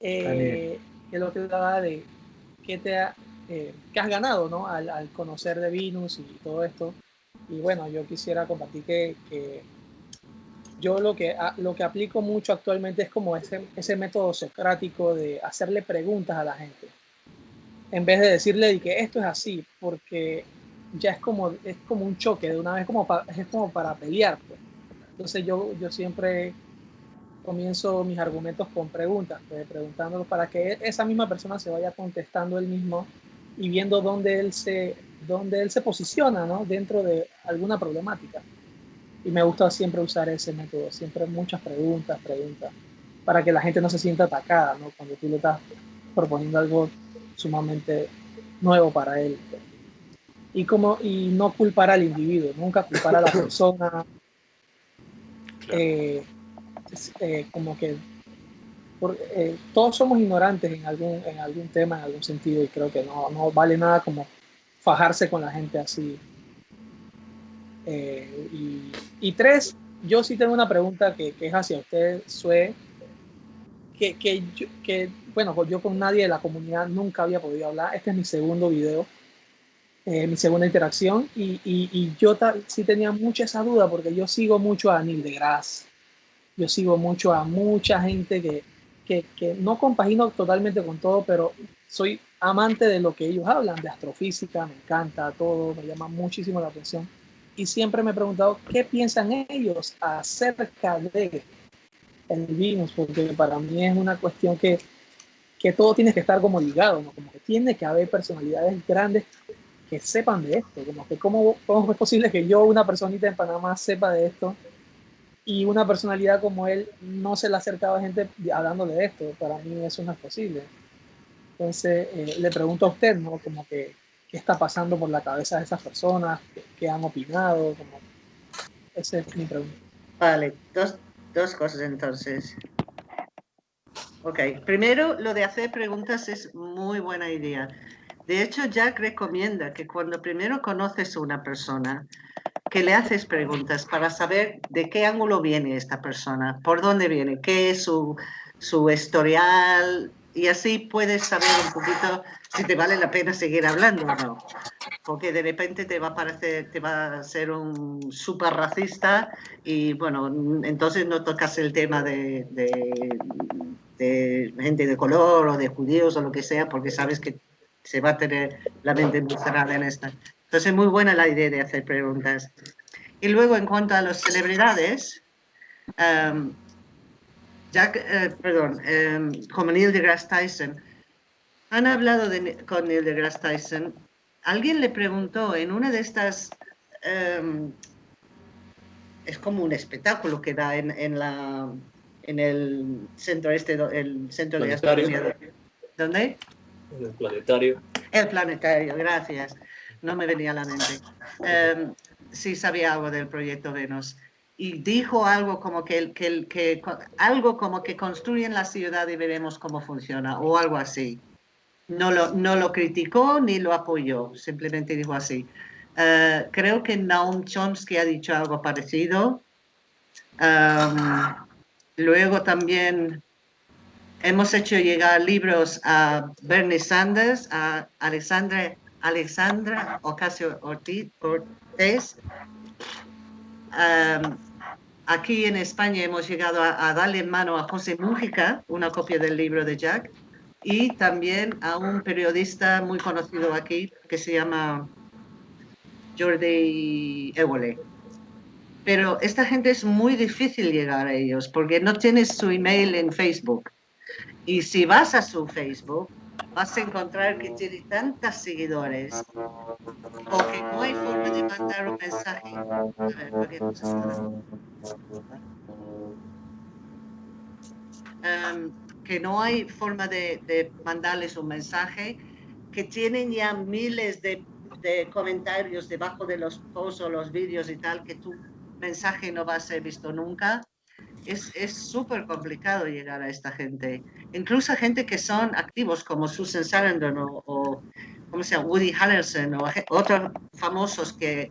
Eh, que lo que hablaba de qué te eh, has ganado ¿no? al, conocer de Venus y todo esto. Y bueno, yo quisiera compartir que, que yo lo que, lo que aplico mucho actualmente es como ese, ese método socrático de hacerle preguntas a la gente. En vez de decirle que esto es así, porque ya es como, es como un choque, de una vez como es como para pelear. Pues. Entonces yo, yo siempre comienzo mis argumentos con preguntas, pues, preguntándolo para que esa misma persona se vaya contestando él mismo y viendo dónde él se, dónde él se posiciona ¿no? dentro de alguna problemática. Y me gusta siempre usar ese método, siempre muchas preguntas, preguntas, para que la gente no se sienta atacada ¿no? cuando tú le estás proponiendo algo sumamente nuevo para él. Y, como, y no culpar al individuo, nunca culpar a la *laughs* persona. Eh, eh, como que eh, todos somos ignorantes en algún, en algún tema, en algún sentido, y creo que no, no vale nada como fajarse con la gente así. y, y, tres, yo sí tengo una pregunta que, que es hacia usted, Sue, que, que, que, bueno, yo con nadie de la comunidad nunca había podido hablar. Este es mi segundo video, eh, mi segunda interacción, y, y, yo sí tenía mucha esa duda porque yo sigo mucho a Neil deGrasse, yo sigo mucho a mucha gente que, que, que no compagino totalmente con todo, pero soy amante de lo que ellos hablan, de astrofísica, me encanta todo, me llama muchísimo la atención. Y siempre me he preguntado qué piensan ellos acerca de el Venus, porque para mí es una cuestión que, que todo tiene que estar como ligado, ¿no? como que tiene que haber personalidades grandes que sepan de esto, como que cómo, cómo es posible que yo, una personita en Panamá, sepa de esto y una personalidad como él no se le ha acercado a gente hablando de esto, para mí eso no es posible. Entonces, eh, le pregunto a usted, ¿no? Como que, ¿qué está pasando por la cabeza de esas personas? ¿Qué, han opinado? Como, esa es mi pregunta. Vale, dos, Dos cosas entonces. Ok, primero lo de hacer preguntas es muy buena idea. De hecho, Jack recomienda que cuando primero conoces a una persona, que le haces preguntas para saber de qué ángulo viene esta persona, por dónde viene, qué es su, su historial, y así puedes saber un poquito si te vale la pena seguir hablando o no. Porque de repente te va a parecer, te va a ser un súper racista y bueno, entonces no tocas el tema de, de, gente de color o de judíos o lo que sea, porque sabes que se va a tener la mente muy cerrada en esta. Entonces, muy buena la idea de hacer preguntas. Y luego, en cuanto a las celebridades, um, Jack, eh, perdón, eh, como Neil deGrasse Tyson, han hablado con Neil deGrasse Tyson. Alguien le preguntó en una de estas, em, es como un espectáculo que da en, la, en el centro este, el centro de astronomía. ¿Dónde? En el planetario. El planetario, gracias. No me venía a la mente. Em, sí sabía algo del proyecto Venus y dijo algo como que, algo como que construyen la ciudad y veremos cómo funciona o algo así. No lo, no lo criticó ni lo apoyó, simplemente dijo así. Eh, creo que Naum Chomsky ha dicho algo parecido. luego también hemos hecho llegar libros a Bernie Sanders, a Alexandra, Alexandra Ocasio Ortiz, Cortés, Aquí en España hemos llegado a, darle en mano a José Mújica una copia del libro de Jack y también a un periodista muy conocido aquí que se llama Jordi Évole. Pero esta gente es muy difícil llegar a ellos porque no tienes su email en Facebook. Y si vas a su Facebook, vas a encontrar que tiene tantos seguidores o que no hay forma de mandar un mensaje. Um, que no hay forma de, mandarles un mensaje, que tienen ya miles de, comentarios debajo de los posts o los vídeos y tal, que tu mensaje no va a ser visto nunca es súper complicado llegar a esta gente. Incluso gente que son activos como Susan Sarandon o, o ¿cómo se llama? Woody Harrelson o otros famosos que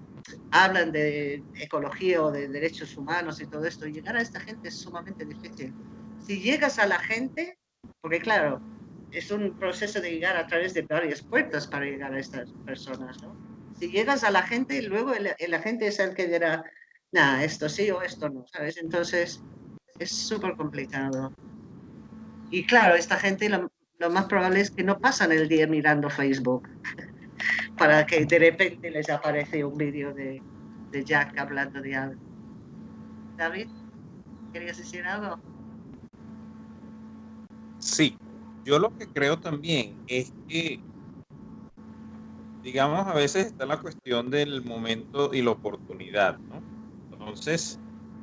hablan de ecología o de derechos humanos y todo esto, llegar a esta gente es sumamente difícil. Si llegas a la gente, porque claro, es un proceso de llegar a través de varias puertas para llegar a estas personas, ¿no? Si llegas a la gente, luego el, la gente es el que dirá, nada, esto sí o esto no, ¿sabes? Entonces, es súper complicado. Y claro, esta gente lo, más probable es que no pasan el día mirando Facebook *laughs* para que de repente les aparece un vídeo de, de Jack hablando de algo. David, ¿querías decir algo? Sí, yo lo que creo también es que, digamos, a veces está la cuestión del momento y la oportunidad, ¿no? Entonces,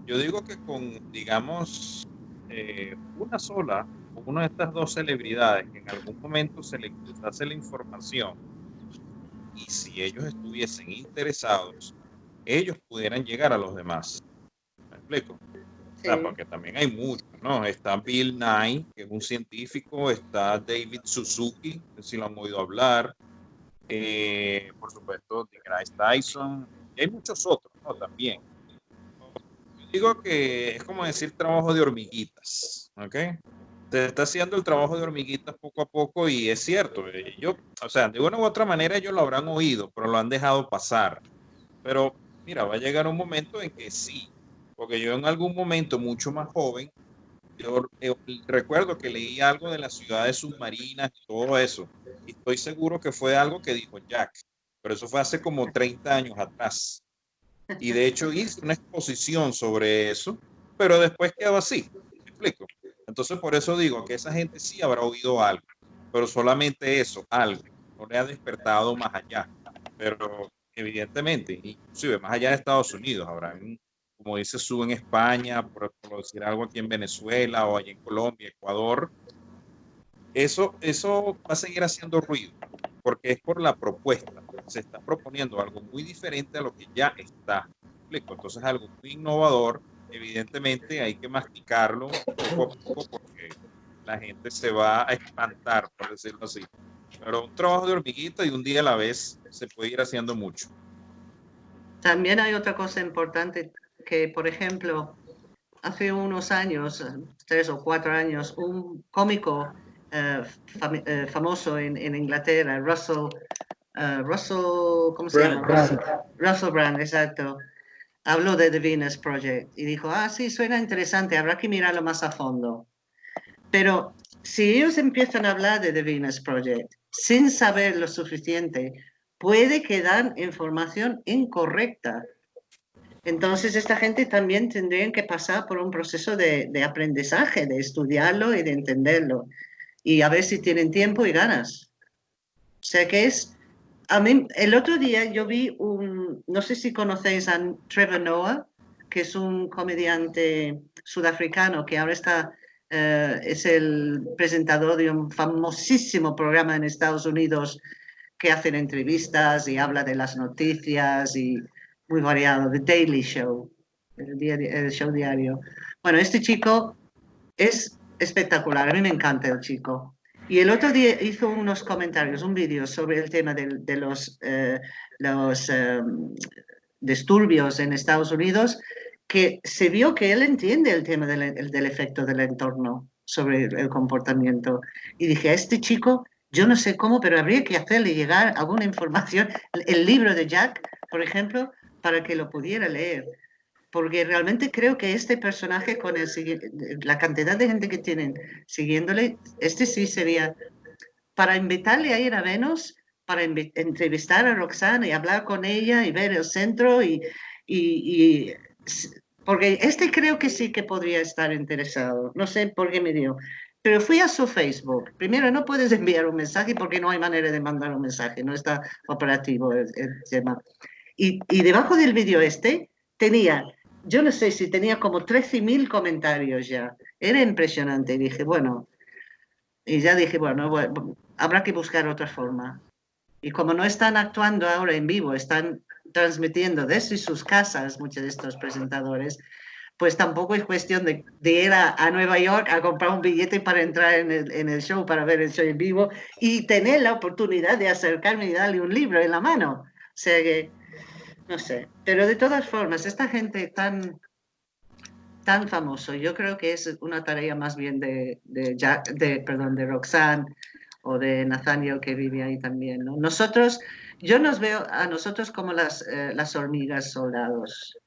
yo digo que con, digamos, eh, una sola, una de estas dos celebridades que en algún momento se les hace la información y si ellos estuviesen interesados, ellos pudieran llegar a los demás. ¿Me explico? porque también hay muchos, ¿no? Está Bill Nye, que es un científico, está David Suzuki, si lo han oído hablar, eh, por supuesto, Grace Tyson, y hay muchos otros, ¿no? También digo que es como decir trabajo de hormiguitas, ¿ok? Se está haciendo el trabajo de hormiguitas poco a poco y es cierto, eh, yo, o sea, de una u otra manera ellos lo habrán oído, pero lo han dejado pasar. Pero mira, va a llegar un momento en que sí, porque yo en algún momento mucho más joven, yo, recuerdo que leí algo de las ciudades submarinas y todo eso, y estoy seguro que fue algo que dijo Jack, pero eso fue hace como 30 años atrás. Y de hecho hice una exposición sobre eso, pero después quedó así. ¿Me explico? Entonces por eso digo que esa gente sí habrá oído algo, pero solamente eso, algo. No le ha despertado más allá. Pero evidentemente, inclusive más allá de Estados Unidos, habrá, como dice Su en España, por, decir algo aquí en Venezuela o allá en Colombia, Ecuador, eso, eso va a seguir haciendo ruido, porque es por la propuesta se está proponiendo algo muy diferente a lo que ya está. Entonces, algo muy innovador. Evidentemente, hay que masticarlo poco a poco porque la gente se va a espantar, por decirlo así. Pero un trabajo de hormiguita y un día a la vez se puede ir haciendo mucho. También hay otra cosa importante que, por ejemplo, hace unos años, tres o cuatro años, un cómico eh, eh, famoso en, en, Inglaterra, Russell Ah, Russell, ¿cómo se llama? Russell, Brand, exacto. Habló de The Venus Project y dijo, ah, sí, suena interesante, habrá que mirarlo más a fondo. Pero si ellos empiezan a hablar de The Venus Project sin saber lo suficiente, puede quedar información incorrecta. Entonces, esta gente también tendría que pasar por un proceso de, de aprendizaje, de estudiarlo y de entenderlo. Y a ver si tienen tiempo y ganas. O sea que es a mí, el otro día yo vi un, no sé si conocéis a Trevor Noah, que es un comediante sudafricano que ahora está, eh, es el presentador de un famosísimo programa en Estados Unidos que hacen entrevistas y habla de las noticias y muy variado, The Daily Show, el, el show diario. Bueno, este chico es espectacular, a mí me encanta el chico. Y el otro día hizo unos comentarios, un vídeo sobre el tema de, los, eh, los em, disturbios en Estados Unidos, que se vio que él entiende el tema del, del, efecto del entorno sobre el comportamiento. Y dije, a este chico, yo no sé cómo, pero habría que hacerle llegar alguna información, el libro de Jack, por ejemplo, para que lo pudiera leer porque realmente creo que este personaje, con el, la cantidad de gente que tienen siguiéndole, este sí sería para invitarle a ir a Venus, para entrevistar a Roxana y hablar con ella y ver el centro y, y, porque este creo que sí que podría estar interesado. No sé por qué me dio. Pero fui a su Facebook. Primero, no puedes enviar un mensaje porque no hay manera de mandar un mensaje, no está operativo el, el tema. Y, y debajo del vídeo este tenía yo no sé si tenía como 13.000 comentarios ya. Era impresionante. Y dije, bueno, y ya dije, bueno, habrá que buscar otra forma. Y como no están actuando ahora en vivo, están transmitiendo desde sus casas muchos de estos presentadores, pues tampoco es cuestión de, ir a, Nueva York a comprar un billete para entrar en el, en el, show, para ver el show en vivo y tener la oportunidad de acercarme y darle un libro en la mano. O sea que No sé, pero de todas formas, esta gente tan, tan famoso, yo creo que es una tarea más bien de, de, perdón, de Roxanne o de Nathaniel que vive ahí también. ¿no? Nosotros, yo nos veo a nosotros como las, eh, las hormigas soldados,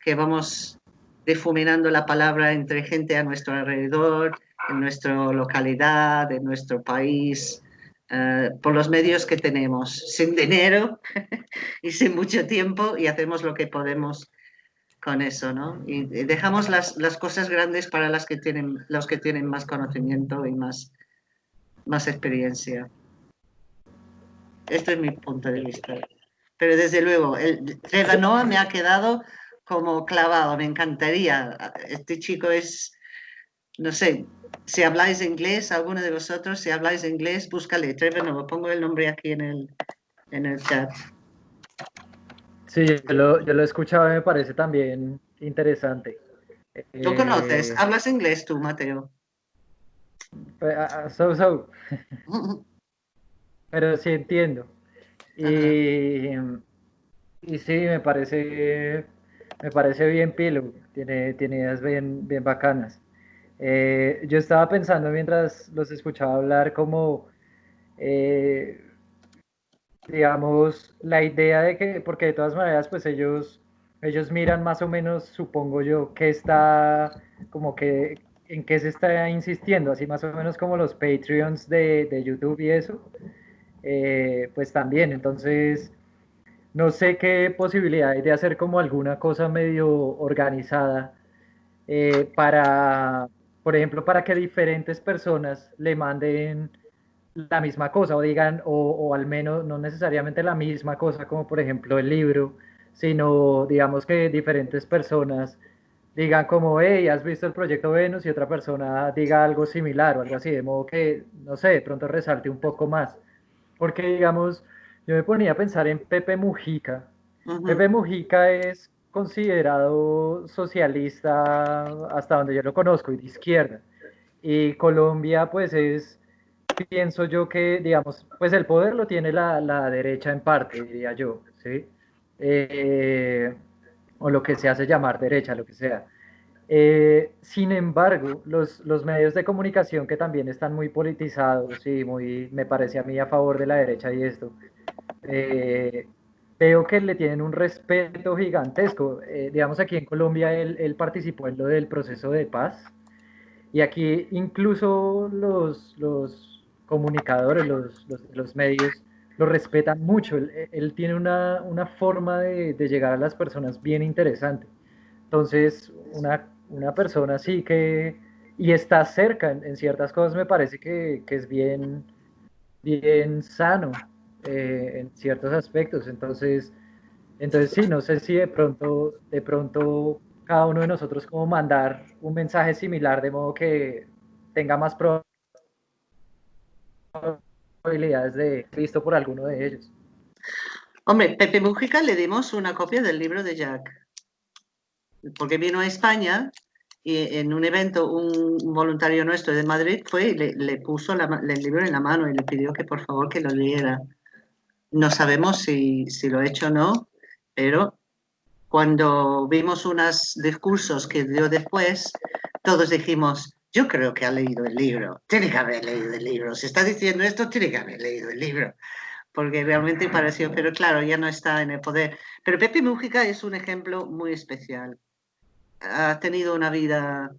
que vamos difuminando la palabra entre gente a nuestro alrededor, en nuestra localidad, en nuestro país, uh, por los medios que tenemos, sin dinero *laughs* y sin mucho tiempo, y hacemos lo que podemos con eso, ¿no? Y dejamos las, las cosas grandes para las que tienen, los que tienen más conocimiento y más, más experiencia. Este es mi punto de vista. Pero desde luego, el Trevanoa me ha quedado como clavado, me encantaría. Este chico es, no sé, si habláis inglés, alguno de vosotros, si habláis inglés, búscale Trevanoa, pongo el nombre aquí en el, en el chat. Sí, yo lo, yo lo he escuchado y me parece también interesante. ¿Tú conoces? Eh, ¿Hablas inglés tú, Mateo? Pues, ah, ah, so, so. *laughs* Pero sí entiendo. Y, y sí, me parece me parece bien pilo, tiene, tiene ideas bien, bien bacanas. Eh, yo estaba pensando mientras los escuchaba hablar como, eh, digamos, la idea de que, porque de todas maneras, pues ellos, ellos miran más o menos, supongo yo, que está, como que, en qué se está insistiendo, así más o menos como los Patreons de, de YouTube y eso, eh, pues también, entonces no sé qué posibilidad hay de hacer como alguna cosa medio organizada para, por ejemplo, para que diferentes personas le manden la misma cosa o digan, o, al menos no necesariamente la misma cosa, como por ejemplo el libro, sino digamos que diferentes personas digan como, hey, has visto el proyecto Venus y otra persona diga algo similar o algo así, de modo que, no sé, de pronto resalte un poco más. Porque digamos, yo me ponía a pensar en Pepe Mujica. Pepe Mujica es considerado socialista hasta donde yo lo conozco y de izquierda. Y Colombia, pues es, pienso yo que, digamos, pues el poder lo tiene la, la derecha en parte, diría yo, ¿sí? Eh, o lo que se hace llamar derecha, lo que sea. Eh, sin embargo, los, los, medios de comunicación que también están muy politizados y muy, me parece a mí, a favor de la derecha y esto, eh, veo que le tienen un respeto gigantesco. Eh, digamos, aquí en Colombia él, participó en lo del proceso de paz y aquí incluso los, los comunicadores, los, los, medios, lo respetan mucho. Él, él tiene una, una forma de, de, llegar a las personas bien interesante. Entonces, una, una persona así que, y está cerca en, en ciertas cosas, me parece que, que es bien, bien sano. Eh, en ciertos aspectos. Entonces, entonces sí, no sé si de pronto, de pronto cada uno de nosotros como mandar un mensaje similar de modo que tenga más probabilidades de visto por alguno de ellos. Hombre, Pepe Mujica le dimos una copia del libro de Jack, porque vino a España y en un evento un voluntario nuestro de Madrid fue y le, puso el libro en la mano y le pidió que por favor que lo leyera. No sabemos si, lo he hecho o no, pero cuando vimos unos discursos que dio después, todos dijimos, yo creo que ha leído el libro, tiene que haber leído el libro, si está diciendo esto, tiene que haber leído el libro, porque realmente pareció, pero claro, ya no está en el poder. Pero Pepe Mújica es un ejemplo muy especial. Ha tenido una vida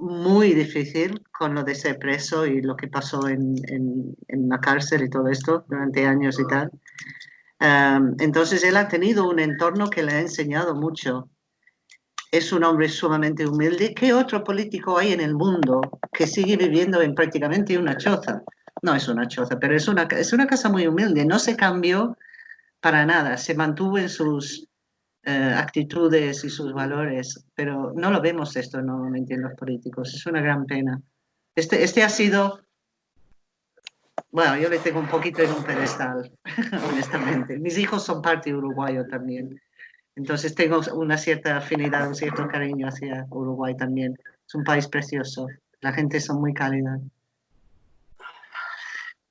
muy difícil con lo de ser preso y lo que pasó en, en, la cárcel y todo esto durante años y tal. entonces él ha tenido un entorno que le ha enseñado mucho. Es un hombre sumamente humilde. ¿Qué otro político hay en el mundo que sigue viviendo en prácticamente una choza? No es una choza, pero es una, es una casa muy humilde. No se cambió para nada. Se mantuvo en sus eh, actitudes y sus valores, pero no lo vemos esto normalmente en los políticos. Es una gran pena. Este, este ha sido, bueno, yo le tengo un poquito en un pedestal, *laughs* honestamente. Mis hijos son parte uruguayo también. Entonces tengo una cierta afinidad, un cierto cariño hacia Uruguay también. Es un país precioso. La gente son muy cálida.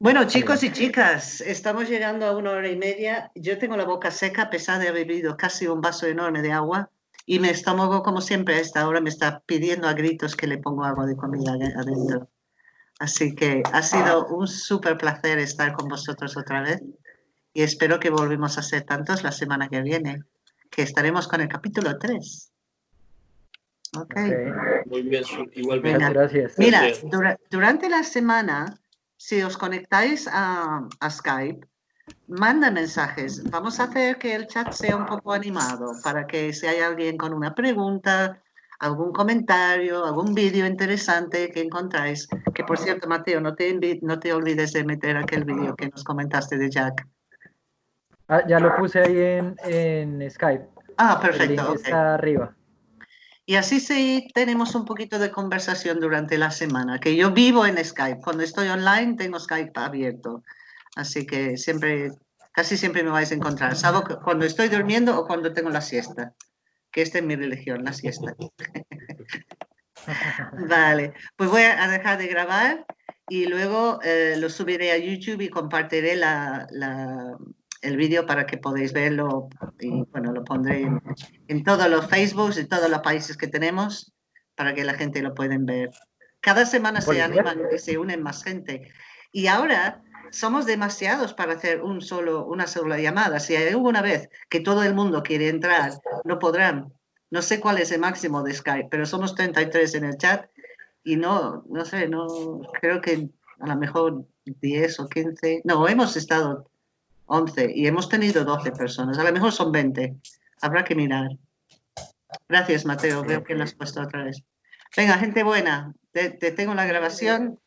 Bueno, chicos y chicas, estamos llegando a una hora y media. Yo tengo la boca seca a pesar de haber bebido casi un vaso enorme de agua y mi estómago, como siempre, a esta hora me está pidiendo a gritos que le pongo agua de comida adentro. Así que ha sido un súper placer estar con vosotros otra vez y espero que volvemos a ser tantos la semana que viene, que estaremos con el capítulo 3. Ok. Muy bien, igualmente. Gracias. Mira, durante la semana si os conectáis a, Skype, manda mensajes. Vamos a hacer que el chat sea un poco animado para que si hay alguien con una pregunta, algún comentario, algún vídeo interesante que encontráis, que por cierto, Mateo, no te, no te olvides de meter aquel vídeo que nos comentaste de Jack. Ah, ya lo puse ahí en, en Skype. Ah, perfecto. Está arriba. Y así sí tenemos un poquito de conversación durante la semana, que yo vivo en Skype. Cuando estoy online tengo Skype abierto. Así que siempre, casi siempre me vais a encontrar, salvo cuando estoy durmiendo o cuando tengo la siesta, que esta es mi religión, la siesta. *laughs* vale, pues voy a dejar de grabar y luego eh, lo subiré a YouTube y compartiré la, el vídeo para que podáis verlo y bueno, lo pondré en, todos los Facebooks y todos los países que tenemos para que la gente lo pueda ver. Cada semana se animan y se unen más gente. Y ahora somos demasiados para hacer un solo, una sola llamada. Si hay alguna vez que todo el mundo quiere entrar, no podrán. No sé cuál es el máximo de Skype, pero somos 33 en el chat y no, no sé, no creo que a lo mejor 10 o 15. No, hemos estado 11 y hemos tenido 12 personas. A lo mejor son 20. Habrá que mirar. Gracias, Mateo. Veo que lo has puesto otra vez. Venga, gente buena. Te, te tengo la grabación.